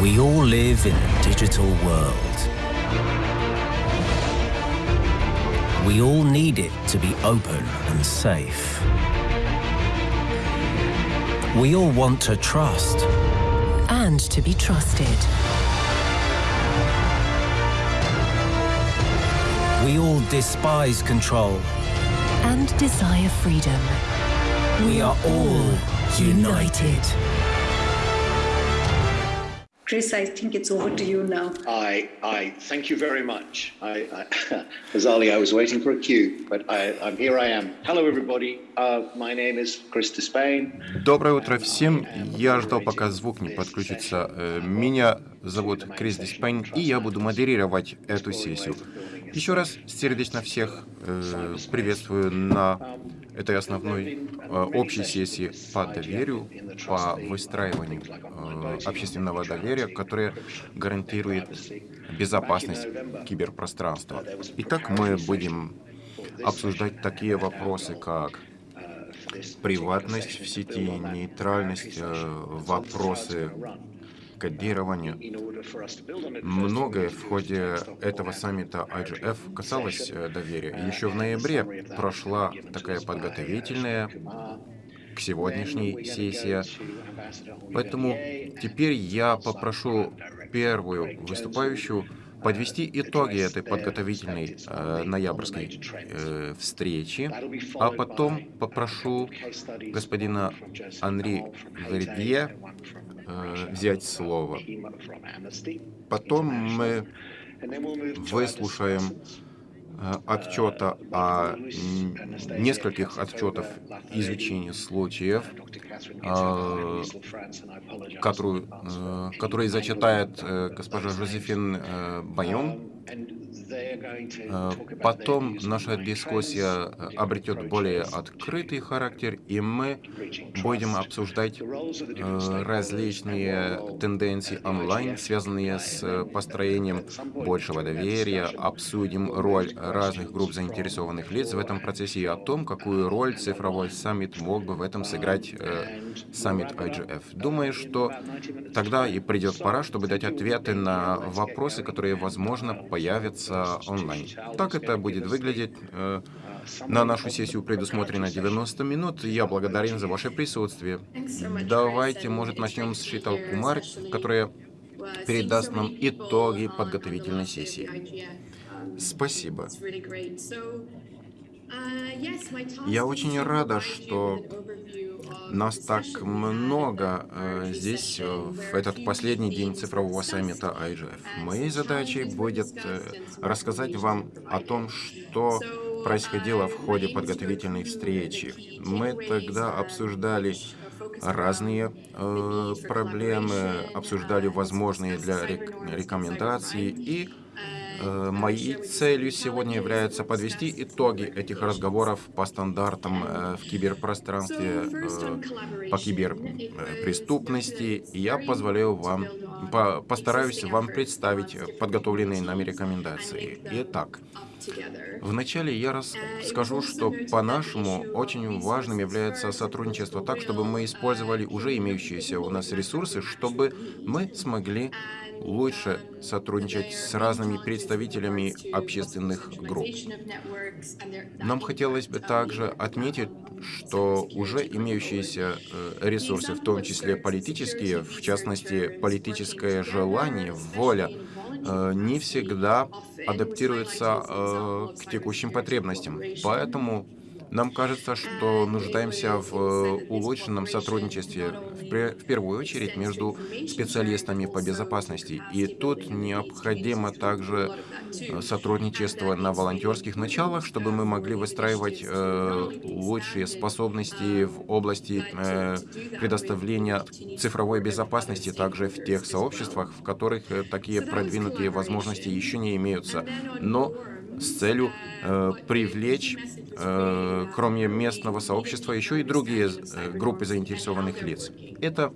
We all live in a digital world. We all need it to be open and safe. We all want to trust. and to be trusted. We all despise control. and desire freedom. We are all united. Chris, I think it's over to you now. I, I thank you very much. I, I, Azali, I was waiting for a cue, but I, I'm here. I am. Hello, everybody. Uh, my name is Chris Despain. Доброе утро всем. Я ждал, пока звук не подключится. Э, Меня зовут Крис Диспейн, и я буду модерировать эту сессию. Еще раз сердечно всех э, приветствую на этой основной э, общей сессии по доверию, по выстраиванию э, общественного доверия, которое гарантирует безопасность киберпространства. Итак, мы будем обсуждать такие вопросы, как приватность в сети, нейтральность, э, вопросы кодирования. Многое в ходе этого саммита IGF касалось э, доверия. Еще в ноябре прошла такая подготовительная к сегодняшней сессии. Поэтому теперь я попрошу первую выступающую подвести итоги этой подготовительной э, ноябрьской э, встречи, а потом попрошу господина Анри Вердье э, взять слово. Потом мы выслушаем э, отчета о нескольких отчетов изучения случаев, э, которую, которые зачитает госпожа Жозефин Байон. Э, Потом наша дискуссия обретет более открытый характер, и мы будем обсуждать э, различные тенденции онлайн, связанные с построением большего доверия, обсудим роль разных групп заинтересованных лиц в этом процессе и о том, какую роль цифровой саммит мог бы в этом сыграть э, саммит IGF. Думаю, что тогда и придет пора, чтобы дать ответы на вопросы, которые, возможно, появятся онлайн. Так это будет выглядеть. э, На нашу сессию предусмотрено 90 минут. Я благодарен за ваше присутствие. Давайте, может, начнем с Шитал Кумар, которая передаст нам итоги подготовительной сессии. Спасибо. Я очень рада, что Нас так много э, здесь, э, в этот последний день цифрового саммита IGF. Моей задачей будет э, рассказать вам о том, что происходило в ходе подготовительной встречи. Мы тогда обсуждали разные э, проблемы, обсуждали возможные для рек- рекомендации и Моей целью сегодня является подвести итоги этих разговоров по стандартам э, в киберпространстве, э, по киберпреступности. И я позволяю вам, по- постараюсь вам представить э, подготовленные нами рекомендации. Итак, Вначале я расскажу, что по-нашему очень важным является сотрудничество так, чтобы мы использовали уже имеющиеся у нас ресурсы, чтобы мы смогли лучше сотрудничать с разными представителями общественных групп. Нам хотелось бы также отметить, что уже имеющиеся э, ресурсы, в том числе политические, в частности, политическое желание, воля, э, не всегда адаптируются э, к текущим потребностям. Поэтому нам кажется, что нуждаемся в э, улучшенном сотрудничестве, в, первую очередь, между специалистами по безопасности. И тут необходимо также э, сотрудничество на волонтерских началах, чтобы мы могли выстраивать э, лучшие способности в области предоставления цифровой безопасности также в тех сообществах, в которых такие продвинутые возможности еще не имеются. Но с целью э, привлечь, э, кроме местного сообщества, еще и другие э, группы заинтересованных лиц. Это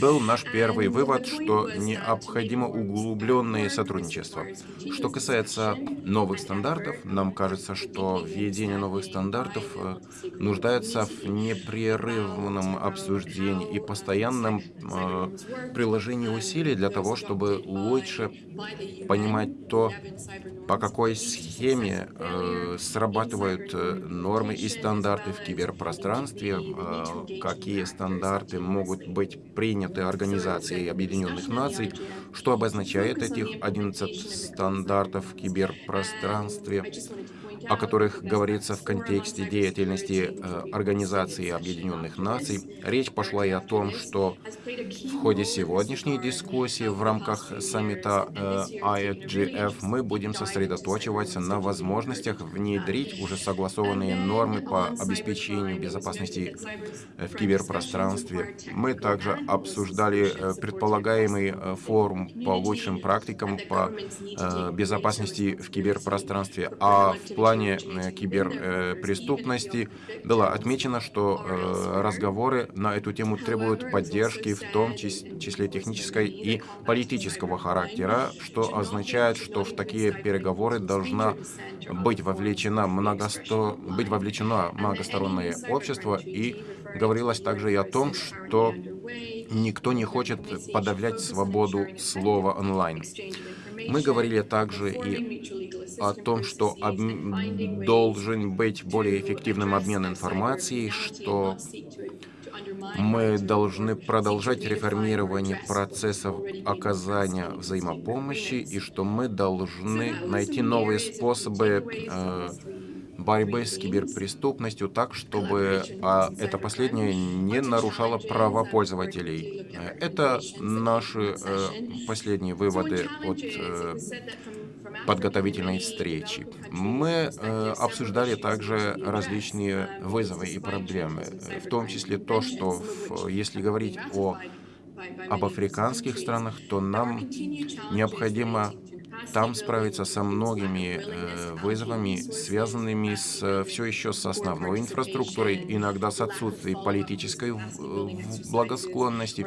был наш первый вывод, что необходимо углубленное сотрудничество. Что касается новых стандартов, нам кажется, что введение новых стандартов э, нуждается в непрерывном обсуждении и постоянном э, приложении усилий для того, чтобы лучше понимать то, по какой схеме э, срабатывают нормы и стандарты в киберпространстве, какие стандарты могут быть приняты Организацией Объединенных Наций, что обозначает этих 11 стандартов в киберпространстве, о которых говорится в контексте деятельности э, Организации Объединенных Наций. Речь пошла и о том, что в ходе сегодняшней дискуссии в рамках саммита э, IGF мы будем сосредоточиваться на возможностях внедрить уже согласованные нормы по обеспечению безопасности в киберпространстве. Мы также обсуждали э, предполагаемый форум по лучшим практикам по безопасности в киберпространстве, а в плане плане э, киберпреступности было отмечено, что э, разговоры на эту тему требуют поддержки, в том числе технической и политического характера, что означает, что в такие переговоры должна быть вовлечена многосто... быть вовлечено многостороннее общество, и говорилось также и о том, что никто не хочет подавлять свободу слова онлайн. Мы говорили также и о том, что об... должен быть более эффективным обмен информацией, что мы должны продолжать реформирование процессов оказания взаимопомощи и что мы должны найти новые способы э, борьбы с киберпреступностью так, чтобы а, это последнее не нарушало права пользователей. Это наши э, последние выводы от э, подготовительной встречи. Мы э, обсуждали также различные вызовы и проблемы, в том числе то, что в, если говорить о об африканских странах, то нам необходимо там справиться со многими э, вызовами, связанными с э, все еще с основной инфраструктурой, иногда с отсутствием политической благосклонности,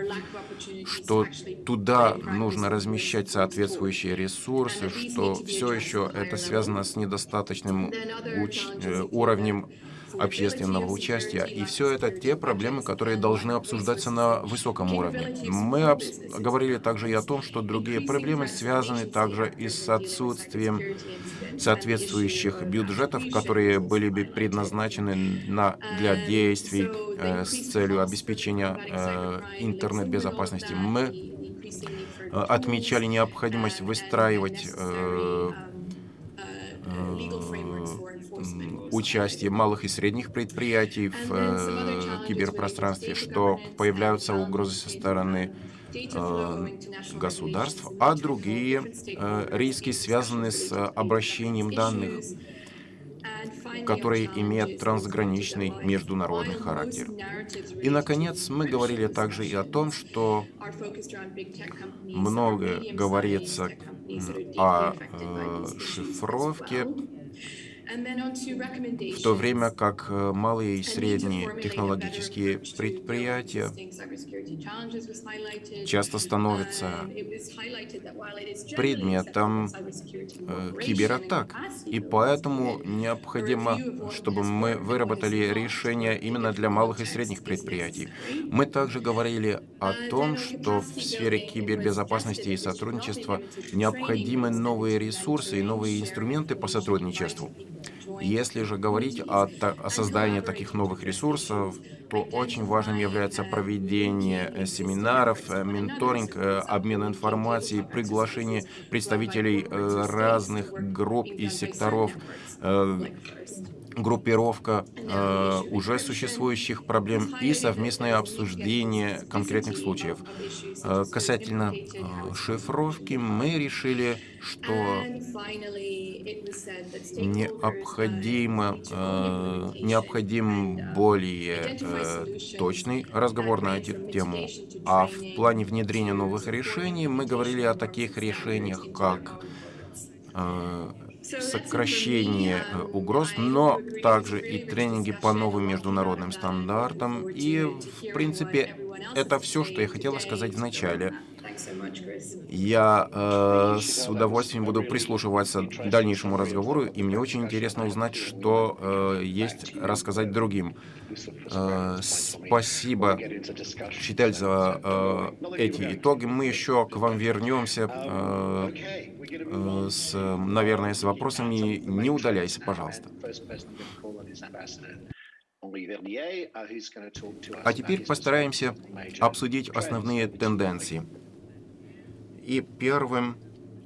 что туда нужно размещать соответствующие ресурсы, что все еще это связано с недостаточным э, уровнем общественного участия. И все это те проблемы, которые должны обсуждаться на высоком уровне. Мы говорили также и о том, что другие проблемы связаны также и с отсутствием соответствующих бюджетов, которые были бы предназначены на, для действий э, с целью обеспечения э, интернет-безопасности. Мы э, отмечали необходимость выстраивать э, участие малых и средних предприятий в э, киберпространстве, что появляются угрозы со стороны э, государств, а другие э, риски связаны с обращением данных, которые имеют трансграничный международный характер. И, наконец, мы говорили также и о том, что много говорится о э, шифровке в то время как э, малые и средние технологические предприятия часто становятся uh, предметом э, кибератак. И поэтому необходимо, чтобы мы выработали решения именно для малых и средних предприятий. Мы также говорили о том, что в сфере кибербезопасности и сотрудничества необходимы новые ресурсы и новые инструменты по сотрудничеству. Если же говорить о, о создании таких новых ресурсов, то очень важным является проведение э, семинаров, э, менторинг, э, обмен информацией, приглашение представителей разных групп и секторов группировка э, уже существующих проблем и совместное обсуждение конкретных случаев. Э, касательно э, шифровки, мы решили, что необходимо, э, необходим более э, точный разговор на эту тему. А в плане внедрения новых решений мы говорили о таких решениях, как э, сокращение э, угроз, но также и тренинги по новым международным стандартам. И, в принципе, это все, что я хотела сказать в начале. Я э, с удовольствием буду прислушиваться к дальнейшему разговору, и мне очень интересно узнать, что э, есть рассказать другим. Э, спасибо, Читель, за э, эти итоги. Мы еще к вам вернемся, э, э, с, наверное, с вопросами. Не удаляйся, пожалуйста. А теперь постараемся обсудить основные тенденции. И первым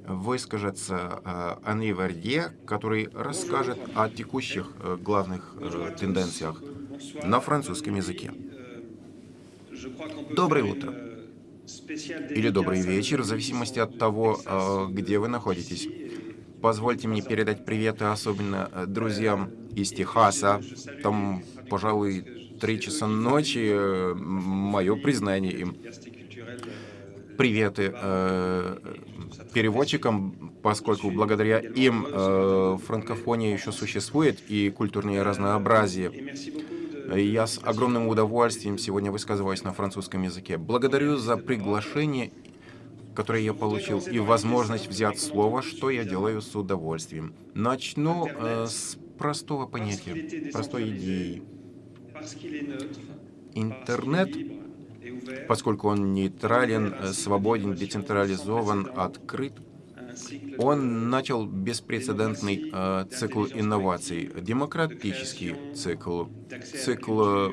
выскажется э, Анри Вердье, который расскажет о текущих э, главных э, тенденциях на французском языке. Доброе утро. Или добрый вечер, в зависимости от того, где вы находитесь. Позвольте мне передать приветы особенно друзьям из Техаса. Там, пожалуй, три часа ночи. Мое признание им приветы э, переводчикам, поскольку благодаря им э, франкофония еще существует и культурное разнообразие. Я с огромным удовольствием сегодня высказываюсь на французском языке. Благодарю за приглашение, которое я получил, и возможность взять слово, что я делаю с удовольствием. Начну э, с простого понятия, простой идеи. Интернет поскольку он нейтрален, э, свободен, децентрализован, открыт, он начал беспрецедентный э, цикл инноваций, демократический цикл, цикл э,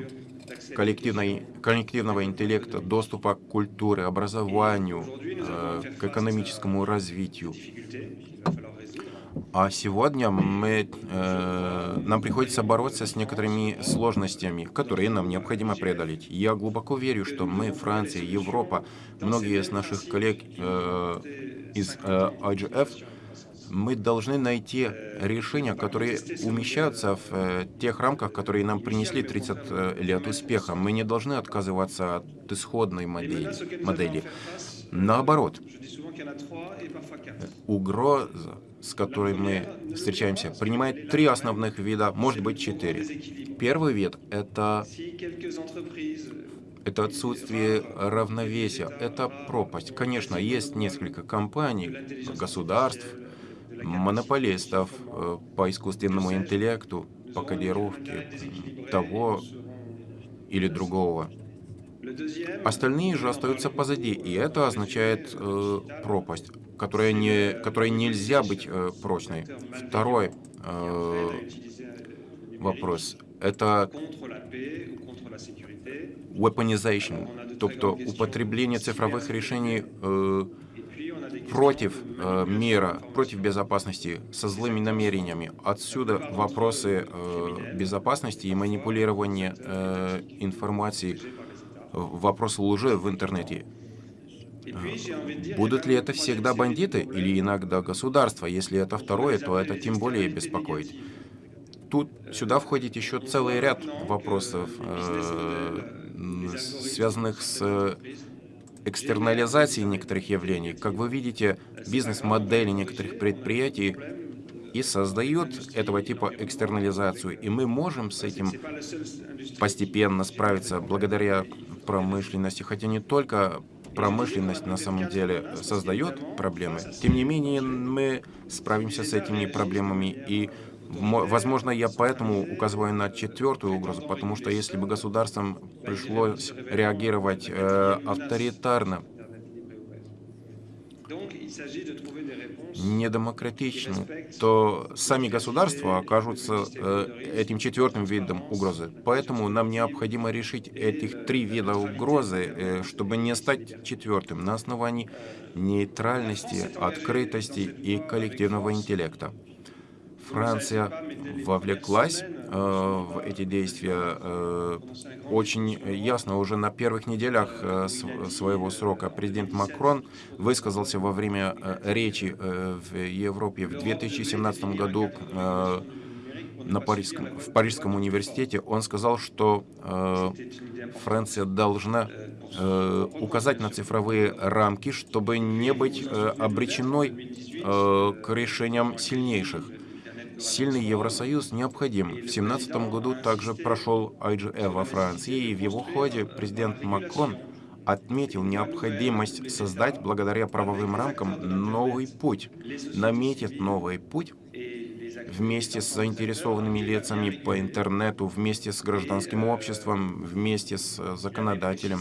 коллективного интеллекта, доступа к культуре, образованию, э, к экономическому развитию. А сегодня мы, э, нам приходится бороться с некоторыми сложностями, которые нам необходимо преодолеть. Я глубоко верю, что мы, Франция, Европа, многие из наших коллег э, из э, IGF, мы должны найти решения, которые умещаются в э, тех рамках, которые нам принесли 30 э, лет успеха. Мы не должны отказываться от исходной модели. модели. Наоборот, угроза с которой мы встречаемся, принимает три основных вида, может быть, четыре. Первый вид — это это отсутствие равновесия, это пропасть. Конечно, есть несколько компаний, государств, монополистов э, по искусственному интеллекту, по кодировке того или другого. Остальные же остаются позади, и это означает э, пропасть которая, не, которая нельзя быть э, прочной. Второй э, вопрос — это weaponization, тобто употребление цифровых решений э, против э, мира, против безопасности, со злыми намерениями. Отсюда вопросы э, безопасности и манипулирования э, информацией, вопрос лжи в интернете. Будут ли это всегда бандиты или иногда государство? Если это второе, то это тем более беспокоит. Тут сюда входит еще целый ряд вопросов, э, связанных с экстернализацией некоторых явлений. Как вы видите, бизнес-модели некоторых предприятий и создают этого типа экстернализацию. И мы можем с этим постепенно справиться благодаря промышленности, хотя не только промышленность на самом деле создает проблемы. Тем не менее, мы справимся с этими проблемами и Возможно, я поэтому указываю на четвертую угрозу, потому что если бы государствам пришлось реагировать э, авторитарно, недемократичным, то сами государства окажутся э, этим четвертым видом угрозы. Поэтому нам необходимо решить этих три вида угрозы, э, чтобы не стать четвертым на основании нейтральности, открытости и коллективного интеллекта. Франция вовлеклась э, в эти действия э, очень ясно. Уже на первых неделях э, своего срока президент Макрон высказался во время речи в Европе в 2017 году на Парижском, в Парижском университете. Он сказал, что э, Франция должна э, указать на цифровые рамки, чтобы не быть э, обреченной э, к решениям сильнейших. Сильный Евросоюз необходим. В 2017 году также прошел IGF во Франции, и в его ходе президент Макрон отметил необходимость создать благодаря правовым рамкам новый путь, наметит новый путь вместе с заинтересованными лицами по интернету, вместе с гражданским обществом, вместе с законодателем,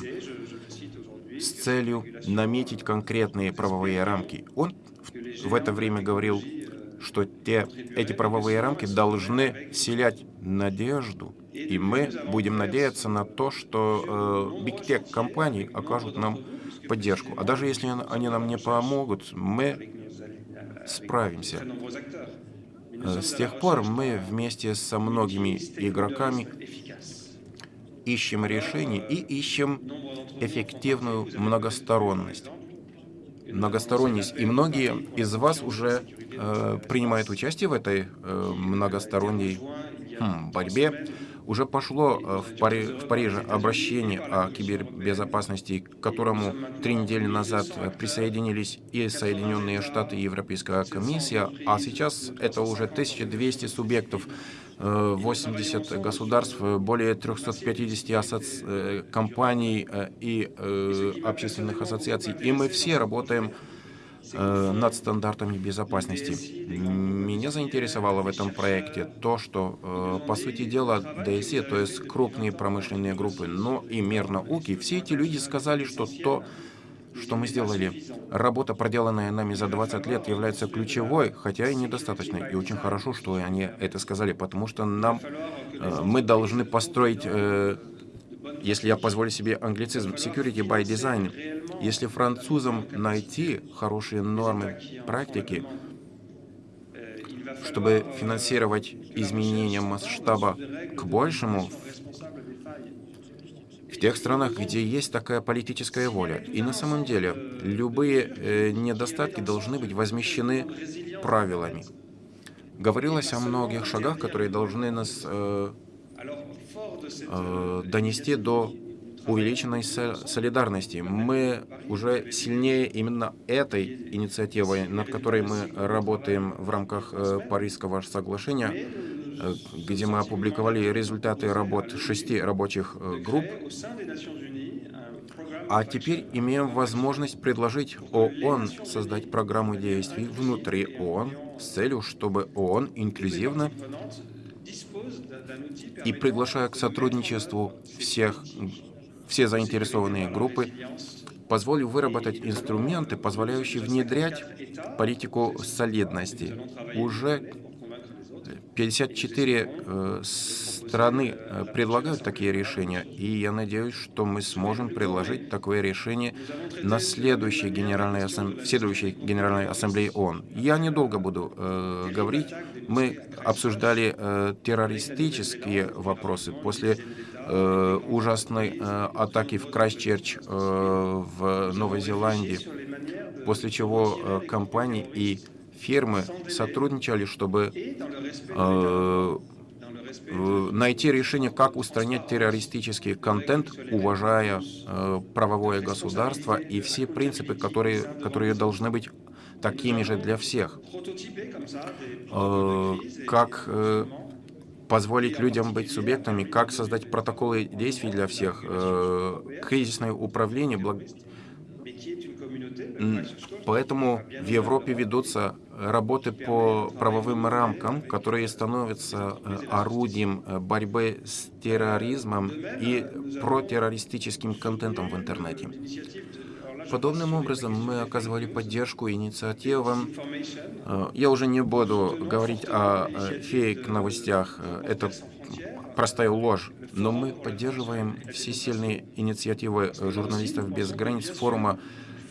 с целью наметить конкретные правовые рамки. Он в это время говорил, что те, эти правовые рамки должны вселять надежду, и мы будем надеяться на то, что э, Big Tech компании окажут нам поддержку. А даже если они нам не помогут, мы справимся. Э, с тех пор мы вместе со многими игроками ищем решения и ищем эффективную многосторонность. Многосторонность. И многие из вас уже э, принимают участие в этой э, многосторонней хм, борьбе уже пошло э, в, Пари в Париже обращение о кибербезопасности, к которому три недели назад э, присоединились и Соединенные Штаты, и Европейская комиссия, а сейчас это уже 1200 субъектов 80 э, государств, более 350 асоци... компаний и общественных ассоциаций. И мы все работаем Э, над стандартами безопасности. Меня заинтересовало в этом проекте то, что, э, по сути дела, ДСЕ, то есть крупные промышленные группы, но и мир науки, все эти люди сказали, что то, что мы сделали, работа, проделанная нами за 20 лет, является ключевой, хотя и недостаточной. И очень хорошо, что они это сказали, потому что нам, э, мы должны построить если я позволю себе англицизм, security by design, если французам найти хорошие нормы практики, чтобы финансировать изменения масштаба к большему в тех странах, где есть такая политическая воля. И на самом деле любые э, недостатки должны быть возмещены правилами. Говорилось о многих шагах, которые должны нас э, э, донести до увеличенной солидарности. Мы уже сильнее именно этой инициативой, над которой мы работаем в рамках э, Парижского соглашения, э, где мы опубликовали результаты работ шести рабочих э, групп. А теперь имеем возможность предложить ООН создать программу действий внутри ООН с целью, чтобы ООН инклюзивно и приглашая к сотрудничеству всех, все заинтересованные группы, позволил выработать инструменты, позволяющие внедрять политику солидности. Уже 54 э, страны э, предлагают такие решения, и я надеюсь, что мы сможем предложить такое решение на следующей Генеральной, ассам... следующей Генеральной Ассамблее ООН. Я недолго буду э, говорить. Мы обсуждали э, террористические вопросы после э, ужасной э, атаки в Крайстчерч э, в Новой Зеландии, после чего э, компании и фирмы сотрудничали, чтобы э, найти решение, как устранять террористический контент, уважая э, правовое государство и все принципы, которые, которые должны быть такими же для всех. Э, как э, позволить людям быть субъектами, как создать протоколы действий для всех, э, кризисное управление, благ... Поэтому в Европе ведутся работы по правовым рамкам, которые становятся э, орудием э, борьбы с терроризмом и протеррористическим контентом в интернете. Подобным образом мы оказывали поддержку инициативам. Э, я уже не буду говорить о фейк-новостях, это простая ложь, но мы поддерживаем все сильные инициативы журналистов без границ форума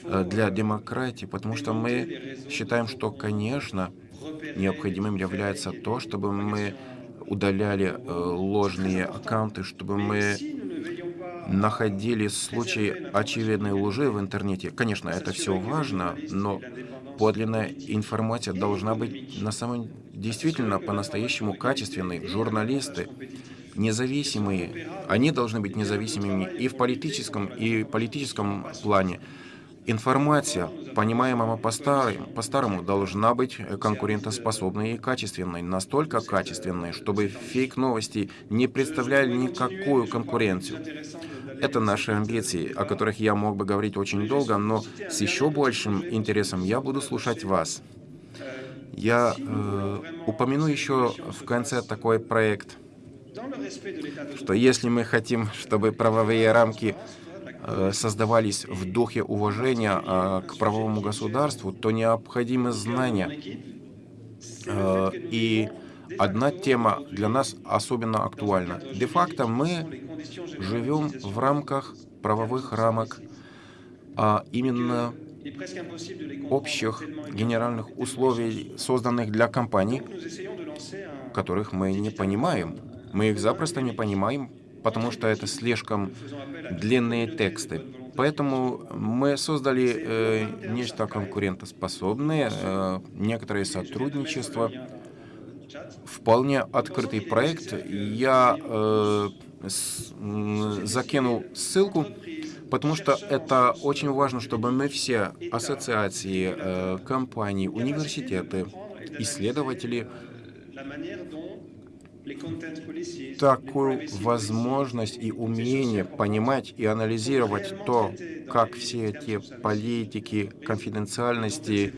для демократии, потому что мы считаем, что, конечно, необходимым является то, чтобы мы удаляли э, ложные аккаунты, чтобы мы находили случаи очевидной лжи в интернете. Конечно, это все важно, но подлинная информация должна быть на самом действительно по-настоящему качественной. Журналисты независимые, они должны быть независимыми и в политическом, и в политическом плане. Информация, понимаемому по-старому, по-старому должна быть конкурентоспособной и качественной, настолько качественной, чтобы фейк-новости не представляли никакую конкуренцию. Это наши амбиции, о которых я мог бы говорить очень долго, но с еще большим интересом я буду слушать вас. Я э, упомяну еще в конце такой проект, что если мы хотим, чтобы правовые рамки создавались в духе уважения э, к правовому государству, то необходимы знания. Э, и одна тема для нас особенно актуальна. Де-факто мы живем в рамках правовых рамок, а именно общих генеральных условий, созданных для компаний, которых мы не понимаем. Мы их запросто не понимаем, потому что это слишком длинные тексты. Поэтому мы создали э, нечто конкурентоспособное, э, некоторое сотрудничество, вполне открытый проект. Я э, с, закинул ссылку потому что это очень важно, чтобы мы все ассоциации, э, компании, университеты, исследователи такую возможность и умение понимать и анализировать то, как все эти политики конфиденциальности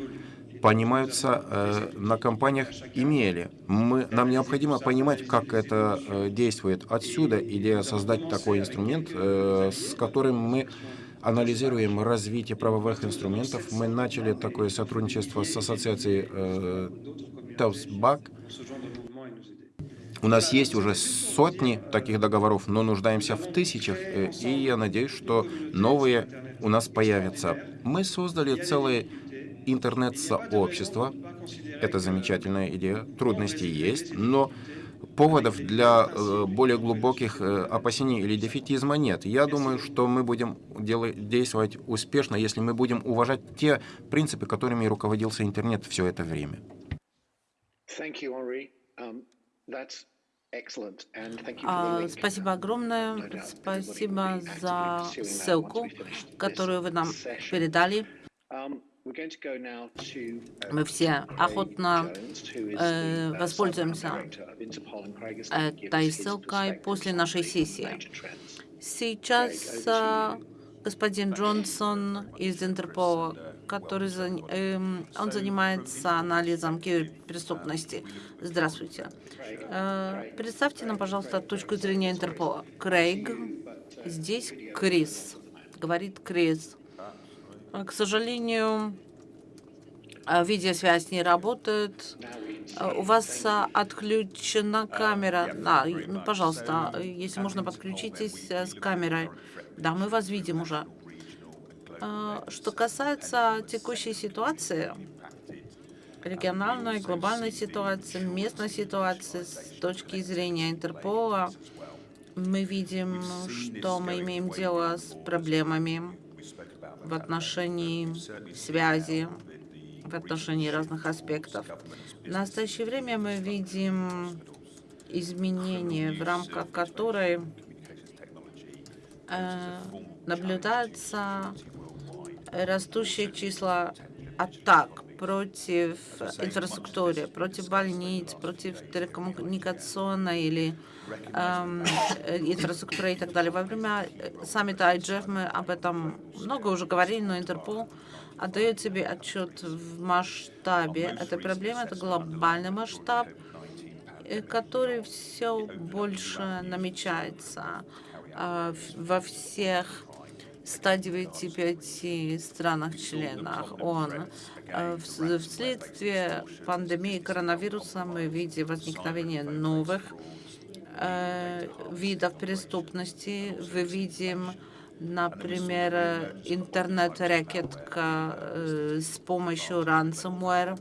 понимаются э, на компаниях имели. Мы, нам необходимо понимать, как это э, действует отсюда, или создать такой инструмент, э, с которым мы анализируем развитие правовых инструментов. Мы начали такое сотрудничество с ассоциацией э, Таусбак. У нас есть уже сотни таких договоров, но нуждаемся в тысячах, э, и я надеюсь, что новые у нас появятся. Мы создали целый интернет-сообщества. Это замечательная идея. Трудности есть, но поводов для э, более глубоких э, опасений или дефетизма нет. Я думаю, что мы будем действовать успешно, если мы будем уважать те принципы, которыми руководился интернет все это время. Um, а, спасибо огромное. Спасибо за ссылку, которую вы нам передали. Um, Uh, Мы все охотно э, воспользуемся этой ссылкой после нашей сессии. Сейчас э, господин Джонсон из Интерпола, который э, он занимается анализом киберпреступности. Здравствуйте. Э, представьте нам, пожалуйста, точку зрения Интерпола. Крейг, здесь Крис. Говорит Крис. К сожалению, а, видеосвязь не работает. У вас отключена камера. Да, ну, пожалуйста, если можно, подключитесь э, с камерой. Да, мы вас видим уже. Что касается текущей ситуации, региональной, глобальной ситуации, местной ситуации с точки зрения Интерпола, мы видим, что мы имеем дело с проблемами в отношении связи, в отношении разных аспектов. В настоящее время мы видим изменения, в рамках которой э, наблюдается растущее число атак против инфраструктуры, против больниц, против телекоммуникационной или эм, инфраструктуры и так далее. Во время саммита IGF мы об этом много уже говорили, но Интерпол отдает себе отчет в масштабе этой проблемы. Это глобальный масштаб, э, который все больше намечается э, во всех 195 странах-членах ООН. Э, вследствие пандемии коронавируса мы видим возникновение новых э, видов преступности. Мы видим, например, интернет-рэкет э, с помощью ransomware,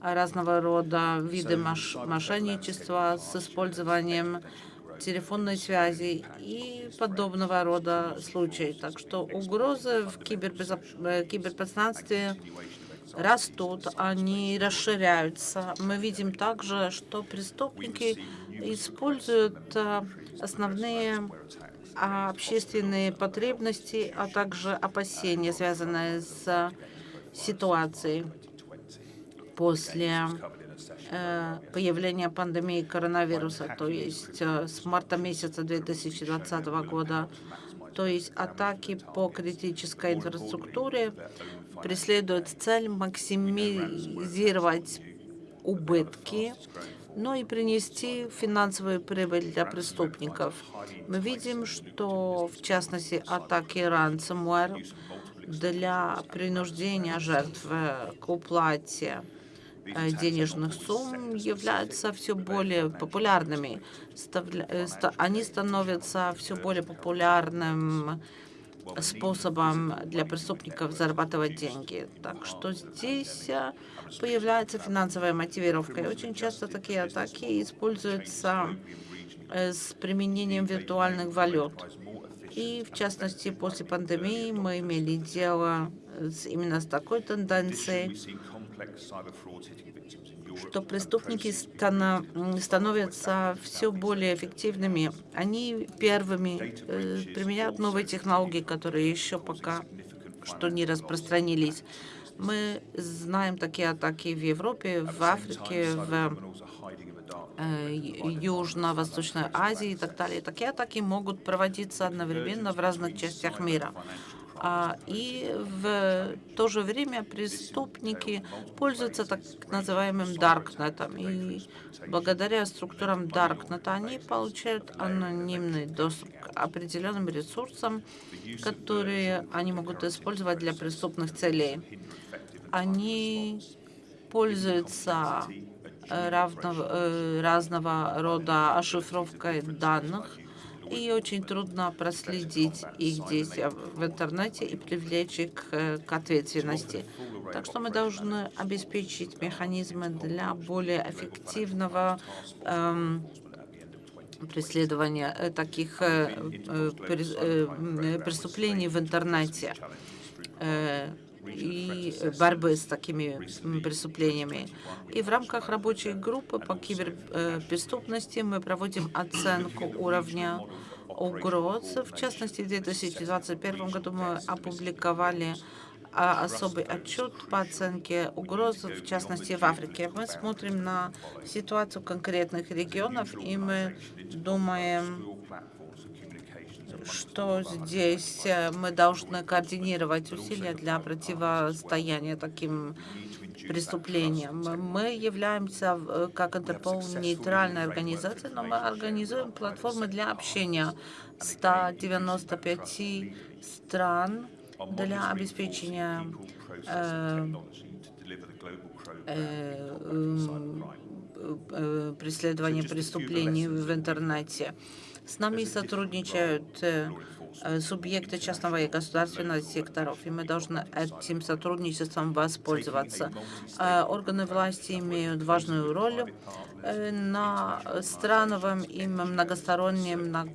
разного рода виды мошенничества с использованием телефонной связи и подобного рода случаи. Так что угрозы в кибербезоп... Э, киберпространстве растут, они расширяются. Мы видим также, что преступники используют э, основные общественные потребности, а также опасения, связанные с ситуации после появления пандемии коронавируса, то есть э, с марта месяца 2020 года. То есть атаки по критической инфраструктуре преследуют цель максимизировать убытки, но и принести финансовую прибыль для преступников. Мы видим, что в частности атаки ransomware для принуждения жертв к уплате э, денежных сумм являются все более популярными. Э, они становятся все более популярным способом для преступников зарабатывать деньги. Так что здесь э, появляется финансовая мотивировка. И очень часто такие атаки используются с применением виртуальных валют. И, в частности, после пандемии мы имели дело именно с такой тенденцией, что преступники становятся все более эффективными. Они первыми э, применяют новые технологии, которые еще пока что не распространились. Мы знаем такие атаки в Европе, в Африке, в Э, Южно-Восточной Азии и так далее. Такие атаки могут проводиться одновременно в разных частях мира. А, и в то же время преступники пользуются так называемым даркнетом. И благодаря структурам даркнета они получают анонимный доступ к определенным ресурсам, которые они могут использовать для преступных целей. Они пользуются равного, э, разного рода ошифровкой данных, и очень трудно проследить их действия в интернете и привлечь их к ответственности. Так что мы должны обеспечить механизмы для более эффективного эм, преследования э, таких э, э, преступлений в интернете и борьбы с такими преступлениями. И в рамках рабочей группы по киберпреступности мы проводим оценку уровня угроз. В частности, в 2021 году мы опубликовали а, особый отчет по оценке угроз, в частности, в Африке. Мы смотрим на ситуацию конкретных регионов, и мы думаем что здесь э, мы должны координировать усилия для противостояния таким преступлениям. Мы являемся, э, как Интерпол, нейтральной организацией, но мы организуем платформы для общения 195 стран для обеспечения э, э, э, преследования преступлений в интернете. С нами сотрудничают э, э, субъекты частного и государственного секторов, и мы должны этим сотрудничеством воспользоваться. Э, органы власти имеют важную роль на страновом и многостороннем на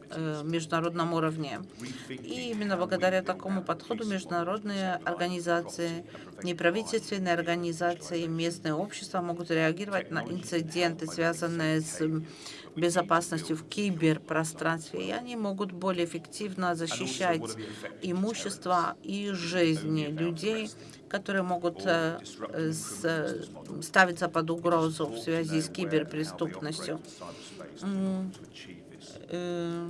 международном уровне. И именно благодаря такому подходу международные организации, неправительственные организации, местные общества могут реагировать на инциденты, связанные с безопасностью в киберпространстве, и они могут более эффективно защищать имущество и жизни людей, которые могут э, ставиться под угрозу в связи с киберпреступностью. Э,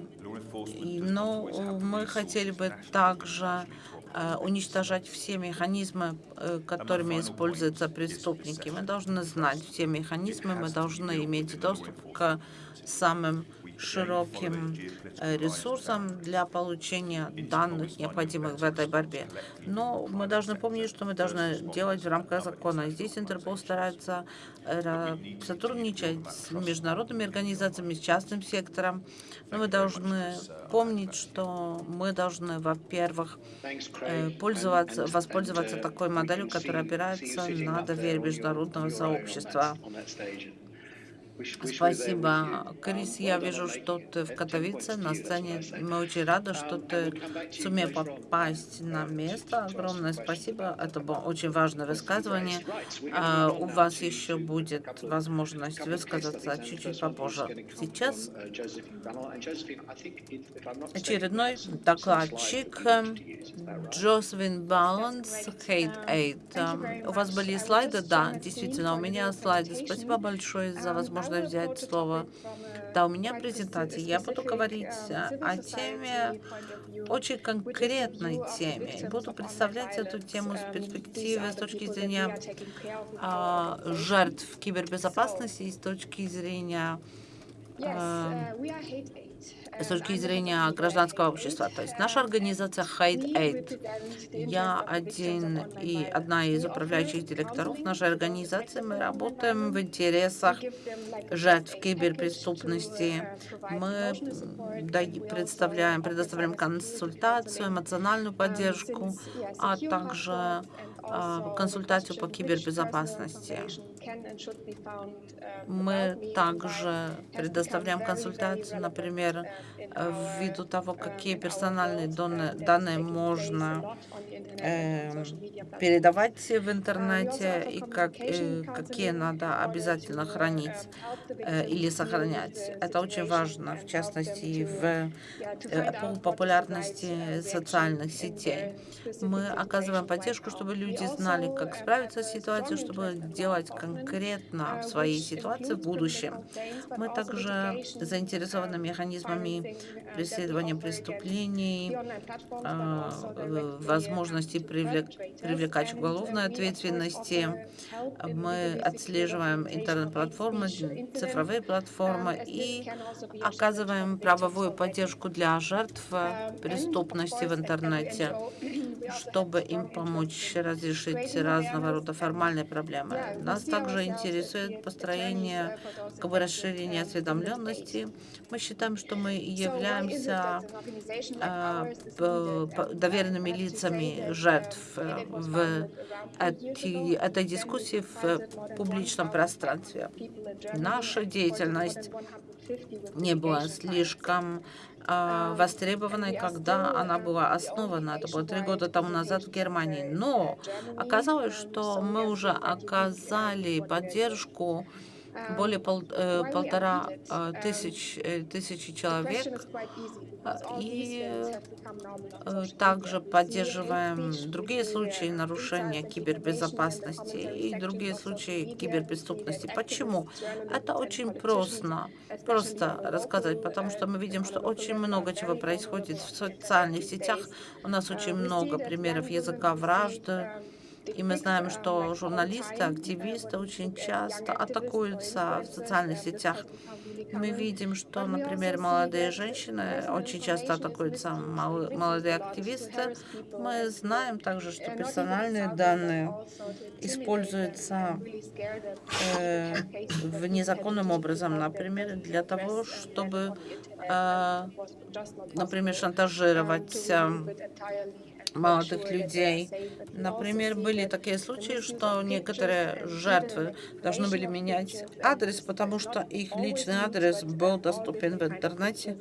но мы хотели бы также э, уничтожать все механизмы, которыми используются преступники. Мы должны знать все механизмы, мы должны иметь доступ к самым широким э, ресурсом для получения данных, необходимых в этой борьбе. Но мы должны помнить, что мы должны делать в рамках закона. Здесь Интерпол старается э, сотрудничать с международными организациями, с частным сектором. Но мы должны помнить, что мы должны, во-первых, э, пользоваться, воспользоваться такой моделью, которая опирается на доверие международного сообщества. Спасибо, Крис. Я вижу, что ты в Катовице на сцене. Мы очень рады, что ты сумел попасть на место. Огромное спасибо. Это было очень важное высказывание. А, у вас еще будет возможность высказаться чуть-чуть попозже. Сейчас очередной докладчик Джозефин Баланс, Hate Aid. У вас были слайды? Да, действительно, у меня слайды. Спасибо большое за возможность можно взять слово. Да, у меня презентация. Я буду говорить о теме, очень конкретной теме. Буду представлять эту тему с перспективы, с точки зрения а, жертв кибербезопасности и с точки зрения а, с точки зрения гражданского общества. То есть наша организация Hide Aid. Я один и одна из управляющих директоров нашей организации. Мы работаем в интересах жертв киберпреступности. Мы представляем, предоставляем консультацию, эмоциональную поддержку, а также а, консультацию по кибербезопасности. Мы также предоставляем консультацию, например, ввиду того, какие персональные данные можно э, передавать в интернете и как, э, какие надо обязательно хранить э, или сохранять. Это очень важно, в частности, в эпоху популярности социальных сетей. Мы оказываем поддержку, чтобы люди знали, как справиться с ситуацией, чтобы делать конкретно в своей ситуации в будущем. Мы также заинтересованы механизмами преследования преступлений, а, возможности привлек, привлекать уголовной ответственности. Мы отслеживаем интернет-платформы, цифровые платформы и оказываем правовую поддержку для жертв преступности в интернете чтобы им помочь разрешить разного рода формальные проблемы. Нас также интересует построение как бы, расширения осведомленности. Мы считаем, что мы являемся э, доверенными лицами жертв э, в этой дискуссии в публичном пространстве. Наша деятельность не была слишком а, востребованной, когда она была основана. Это было три года тому назад в Германии. Но оказалось, что мы уже оказали поддержку более пол, э, полтора э, тысяч, э, тысячи человек. И э, также поддерживаем другие случаи нарушения кибербезопасности и другие случаи киберпреступности. Почему? Это очень просто, просто рассказать, потому что мы видим, что очень много чего происходит в социальных сетях. У нас очень много примеров языка вражды, и мы знаем, что журналисты, активисты очень часто атакуются в социальных сетях. Мы видим, что, например, молодые женщины очень часто атакуются, молодые активисты. Мы знаем также, что персональные данные используются э, в незаконным образом, например, для того, чтобы, э, например, шантажировать э, молодых людей. Например, были такие случаи, что некоторые жертвы должны были менять адрес, потому что их личный адрес был доступен в интернете.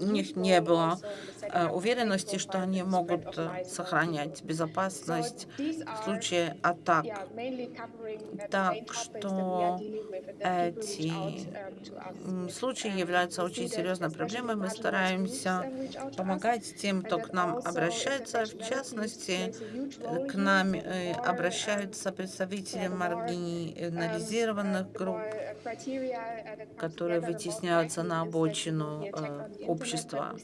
У них не было э, уверенности, что они могут э, сохранять безопасность в случае атак. Так что эти случаи являются очень серьезной проблемой. Мы стараемся помогать тем, кто к нам обращается, в частности, к нам э, обращаются представители маргинализированных групп, которые вытесняются на обочину э, общества.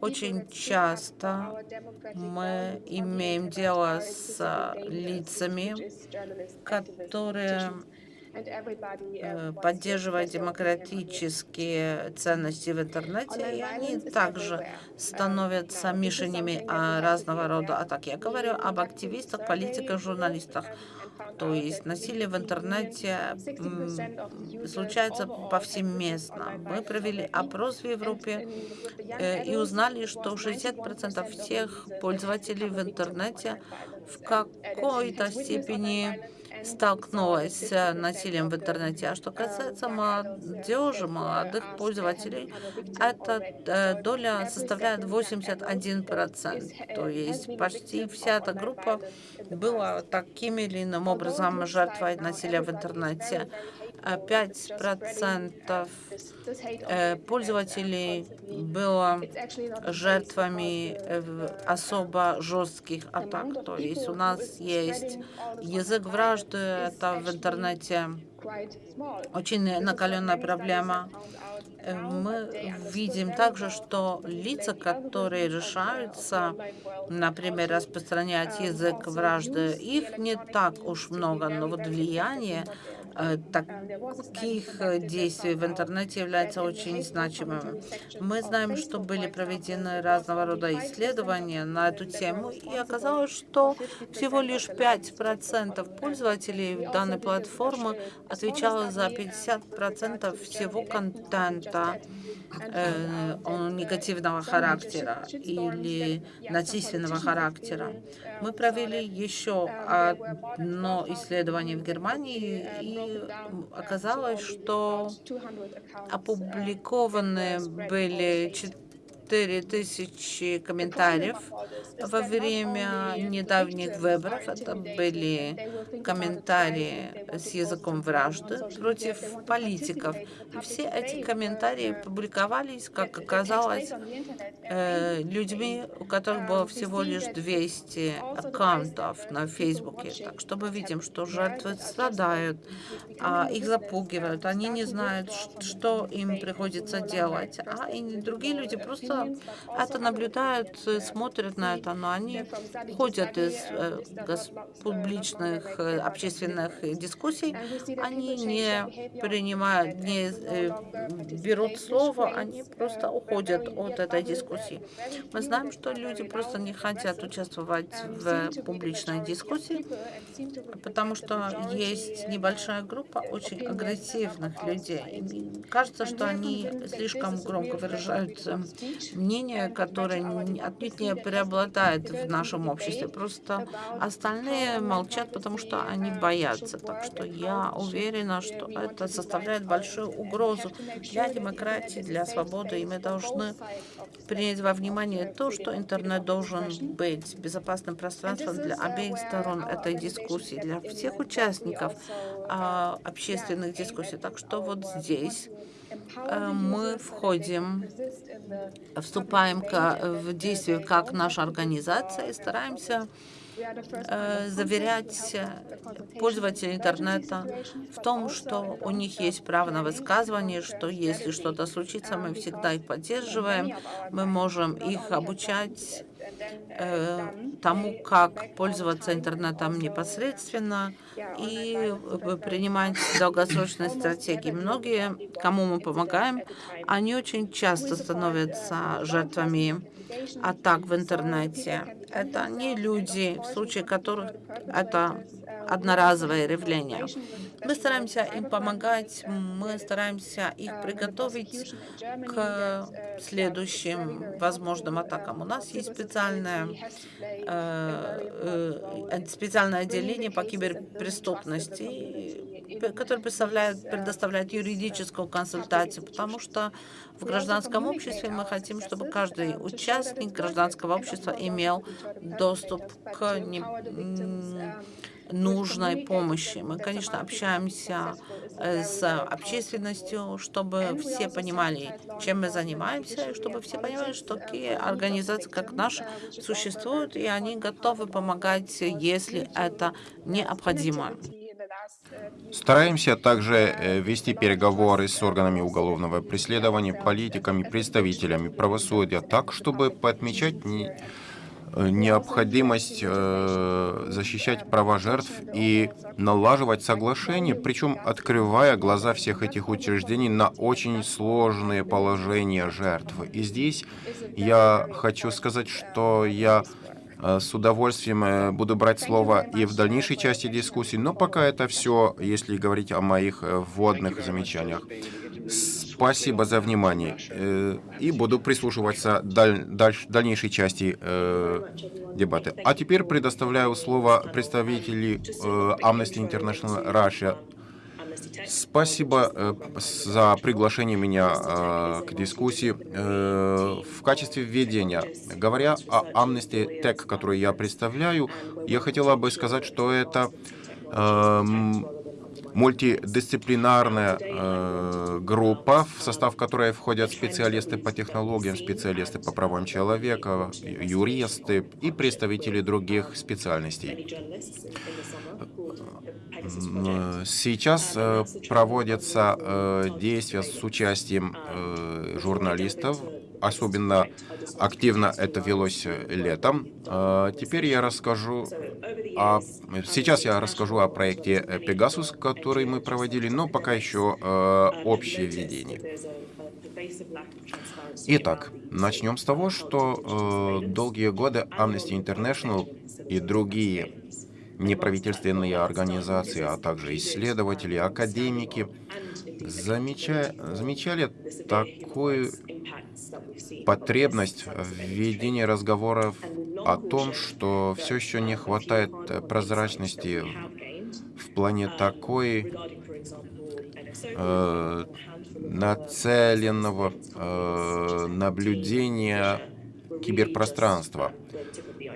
Очень часто мы имеем дело с лицами, которые Э, поддерживать демократические ценности в интернете, и они также становятся мишенями а, разного рода атак. Я говорю об активистах, политиках, журналистах. То есть насилие в интернете случается повсеместно. Мы провели опрос в Европе э, и узнали, что 60% всех пользователей в интернете в какой-то степени столкнулась с насилием в интернете. А что касается молодежи, молодых пользователей, эта э, доля составляет 81%. То есть почти вся эта группа была таким или иным образом жертвой насилия в интернете. 5% э, пользователей было жертвами э, особо жестких атак. То есть у нас есть язык вражды, это в интернете очень накаленная проблема. Э, мы видим также, что лица, которые решаются, например, распространять язык вражды, их не так уж много, но вот влияние таких э, действий в интернете является очень значимым. Мы знаем, что были проведены разного рода исследования на эту тему, и оказалось, что всего лишь 5% пользователей данной платформы отвечало за 50% всего контента э, негативного характера или насильственного характера. Мы провели еще одно исследование в Германии, и оказалось, что опубликованы были 4000 комментариев во время недавних выборов. Это были комментарии с языком вражды против политиков. И все эти комментарии публиковались, как оказалось, э, людьми, у которых было всего лишь 200 аккаунтов на Фейсбуке. Так что мы видим, что жертвы страдают, а их запугивают, они не знают, что им приходится делать, а и другие люди просто это наблюдают, смотрят на это, но они ходят из э, публичных э, общественных дискуссий, они не принимают, не э, берут слово, они просто уходят от этой дискуссии. Мы знаем, что люди просто не хотят участвовать в публичной дискуссии, потому что есть небольшая группа очень агрессивных людей. Кажется, что они слишком громко выражают мнение, которое отнюдь не преобладает в нашем обществе. Просто остальные молчат, потому что они боятся. Так что я уверена, что это составляет большую угрозу для демократии, для свободы, и мы должны принять во внимание то, что интернет должен быть безопасным пространством для обеих сторон этой дискуссии, для всех участников а, общественных дискуссий. Так что вот здесь мы входим, вступаем в действие как наша организация и стараемся э, заверять пользователей интернета в том, что у них есть право на высказывание, что если что-то случится, мы всегда их поддерживаем, мы можем их обучать Э, тому, как пользоваться интернетом непосредственно и принимать долгосрочные стратегии. Многие, кому мы помогаем, они очень часто становятся жертвами атак в интернете. Это не люди, в случае которых это одноразовое явление. Мы стараемся им помогать, мы стараемся их приготовить к следующим возможным атакам. У нас есть специальное, э, э, специальное отделение по киберпреступности, которое предоставляет юридическую консультацию, потому что в гражданском обществе мы хотим, чтобы каждый участник гражданского общества имел доступ к не, нужной помощи. Мы, конечно, общаемся э, с общественностью, чтобы все понимали, чем мы занимаемся, и чтобы все понимали, что такие организации, как наша, существуют, и они готовы помогать, если это необходимо. Стараемся также э, вести переговоры с органами уголовного преследования, политиками, представителями правосудия так, чтобы подмечать не необходимость э, защищать права жертв и налаживать соглашения, причем открывая глаза всех этих учреждений на очень сложные положения жертв. И здесь я хочу сказать, что я э, с удовольствием э, буду брать слово и в дальнейшей части дискуссии, но пока это все, если говорить о моих вводных замечаниях. Спасибо за внимание. Э, и буду прислушиваться даль, даль, дальнейшей части э, дебаты. А теперь предоставляю слово представителю э, Amnesty International Russia. Спасибо э, за приглашение меня э, к дискуссии. Э, в качестве введения, говоря о Amnesty Tech, которую я представляю, я хотела бы сказать, что это э, мультидисциплинарная э, группа, в состав которой входят специалисты по технологиям, специалисты по правам человека, юристы и представители других специальностей. Сейчас э, проводятся э, действия с участием э, журналистов, особенно активно это велось летом. Теперь я расскажу о... Сейчас я расскажу о проекте Pegasus, который мы проводили, но пока еще общее введение. Итак, начнем с того, что долгие годы Amnesty International и другие неправительственные организации, а также исследователи, академики замеча... замечали такую потребность в ведении разговоров о том, что все еще не хватает прозрачности в плане такой э, нацеленного э, наблюдения киберпространства.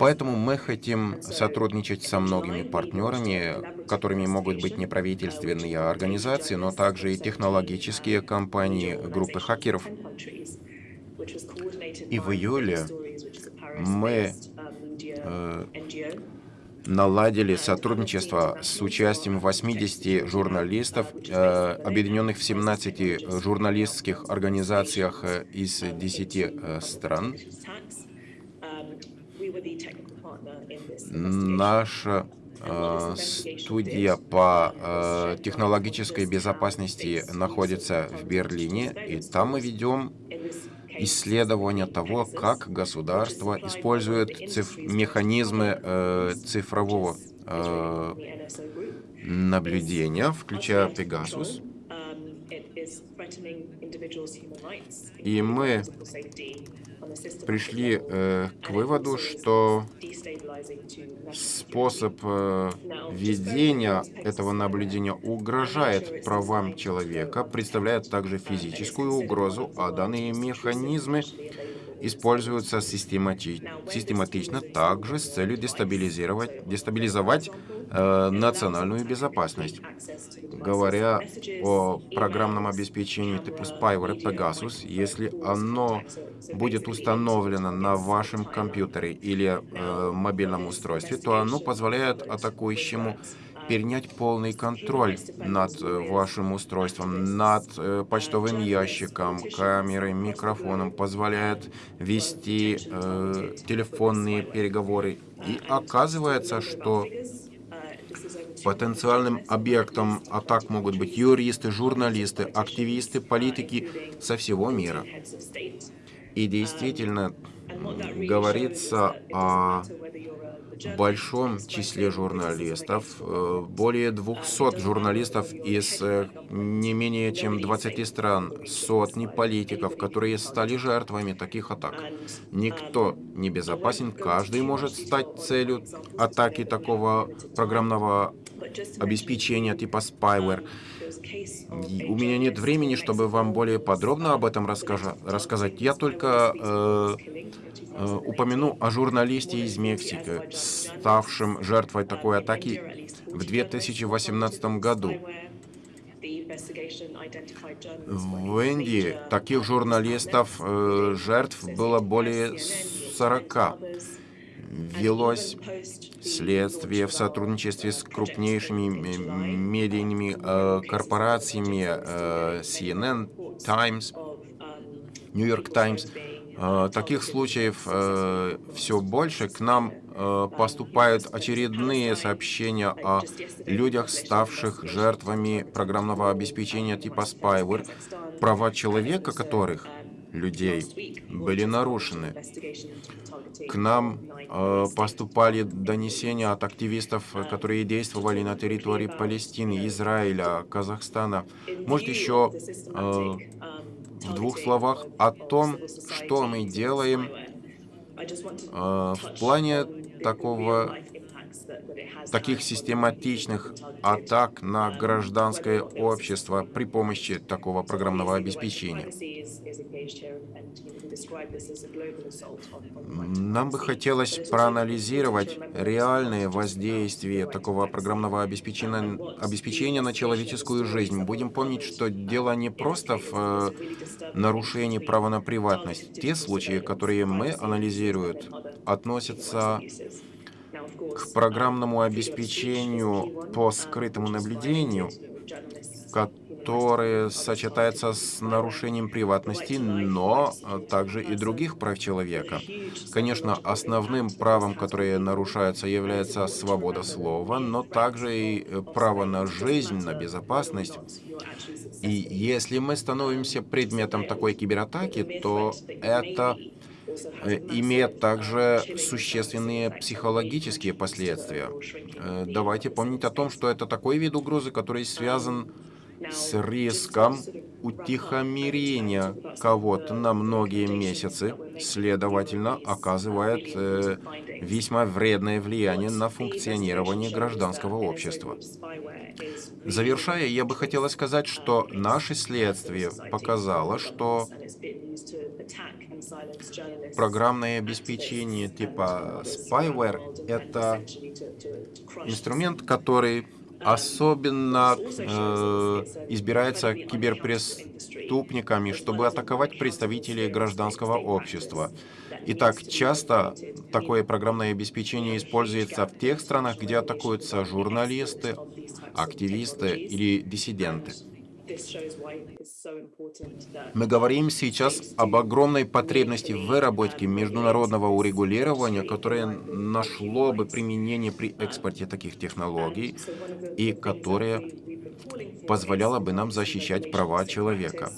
Поэтому мы хотим сотрудничать со многими партнерами, которыми могут быть неправительственные организации, но также и технологические компании, группы хакеров. И в июле мы э, наладили сотрудничество с участием 80 журналистов, э, объединенных в 17 журналистских организациях э, из 10 э, стран. Наша э, студия по э, технологической безопасности находится в Берлине, и там мы ведем исследование того, как государство использует циф механизмы э, цифрового э, наблюдения, включая Pegasus. И мы пришли э, к выводу, что способ э, ведения этого наблюдения угрожает правам человека, представляет также физическую угрозу, а данные механизмы используются системати систематично также с целью дестабилизировать, дестабилизовать э, национальную безопасность. Говоря о программном обеспечении типа Spyware Pegasus, если оно будет установлено на вашем компьютере или э, мобильном устройстве, то оно позволяет атакующему перенять полный контроль над э, вашим устройством, над э, почтовым ящиком, камерой, микрофоном, позволяет вести э, телефонные переговоры. И оказывается, что потенциальным объектом атак могут быть юристы, журналисты, активисты, политики со всего мира. И действительно говорится о большом числе журналистов, э, более 200 журналистов из э, не менее чем 20 стран, сотни политиков, которые стали жертвами таких атак. Никто не безопасен, каждый может стать целью атаки такого программного обеспечения типа spyware. И у меня нет времени, чтобы вам более подробно об этом рассказать. Я только э, Э, упомяну о журналисте из Мексики, ставшем жертвой такой атаки в 2018 году. В Индии таких журналистов, э, жертв было более 40. Велось следствие в сотрудничестве с крупнейшими медийными э, корпорациями CNN, Times, New York Times. Э, таких случаев э, все больше. К нам э, поступают очередные сообщения о людях, ставших жертвами программного обеспечения типа Spyware, права человека которых, людей, были нарушены. К нам поступали донесения от активистов, которые действовали на территории Палестины, Израиля, Казахстана. Может, еще в двух словах о том, что мы делаем э, в плане такого таких систематичных атак на гражданское общество при помощи такого программного обеспечения. Нам бы хотелось проанализировать реальные воздействия такого программного обеспечения, обеспечения на человеческую жизнь. Будем помнить, что дело не просто в э, нарушении права на приватность. Те случаи, которые мы анализируем, относятся к программному обеспечению по скрытому наблюдению, которое сочетается с нарушением приватности, но также и других прав человека. Конечно, основным правом, которое нарушается, является свобода слова, но также и право на жизнь, на безопасность. И если мы становимся предметом такой кибератаки, то это имеет также существенные психологические последствия. Э, давайте помнить о том, что это такой вид угрозы, который связан с риском утихомирения кого-то на многие месяцы, следовательно, оказывает э, весьма вредное влияние на функционирование гражданского общества. Завершая, я бы хотела сказать, что наше следствие показало, что программное обеспечение типа spyware — это инструмент, который особенно э, избирается киберпреступниками, чтобы атаковать представителей гражданского общества. И так часто такое программное обеспечение используется в тех странах, где атакуются журналисты, активисты или диссиденты. Мы говорим сейчас об огромной потребности в выработке международного урегулирования, которое нашло бы применение при экспорте таких технологий и которое позволяло бы нам защищать права человека.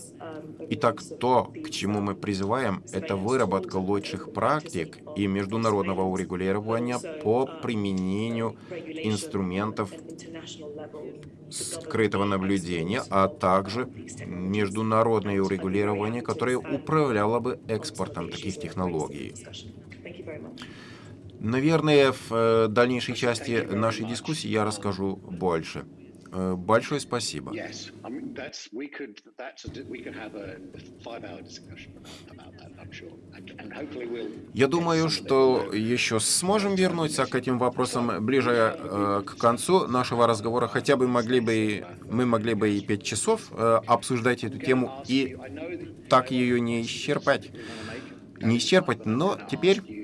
Итак, то, к чему мы призываем, это выработка лучших практик и международного урегулирования по применению инструментов скрытого наблюдения, а также международное урегулирование, которое управляло бы экспортом таких технологий. Наверное, в э, дальнейшей части нашей дискуссии я расскажу больше. Э, большое спасибо. Я думаю, что еще сможем вернуться к этим вопросам ближе э, к концу нашего разговора. Хотя бы могли бы мы могли бы и пять часов э, обсуждать эту тему и так ее не исчерпать. Не исчерпать, но теперь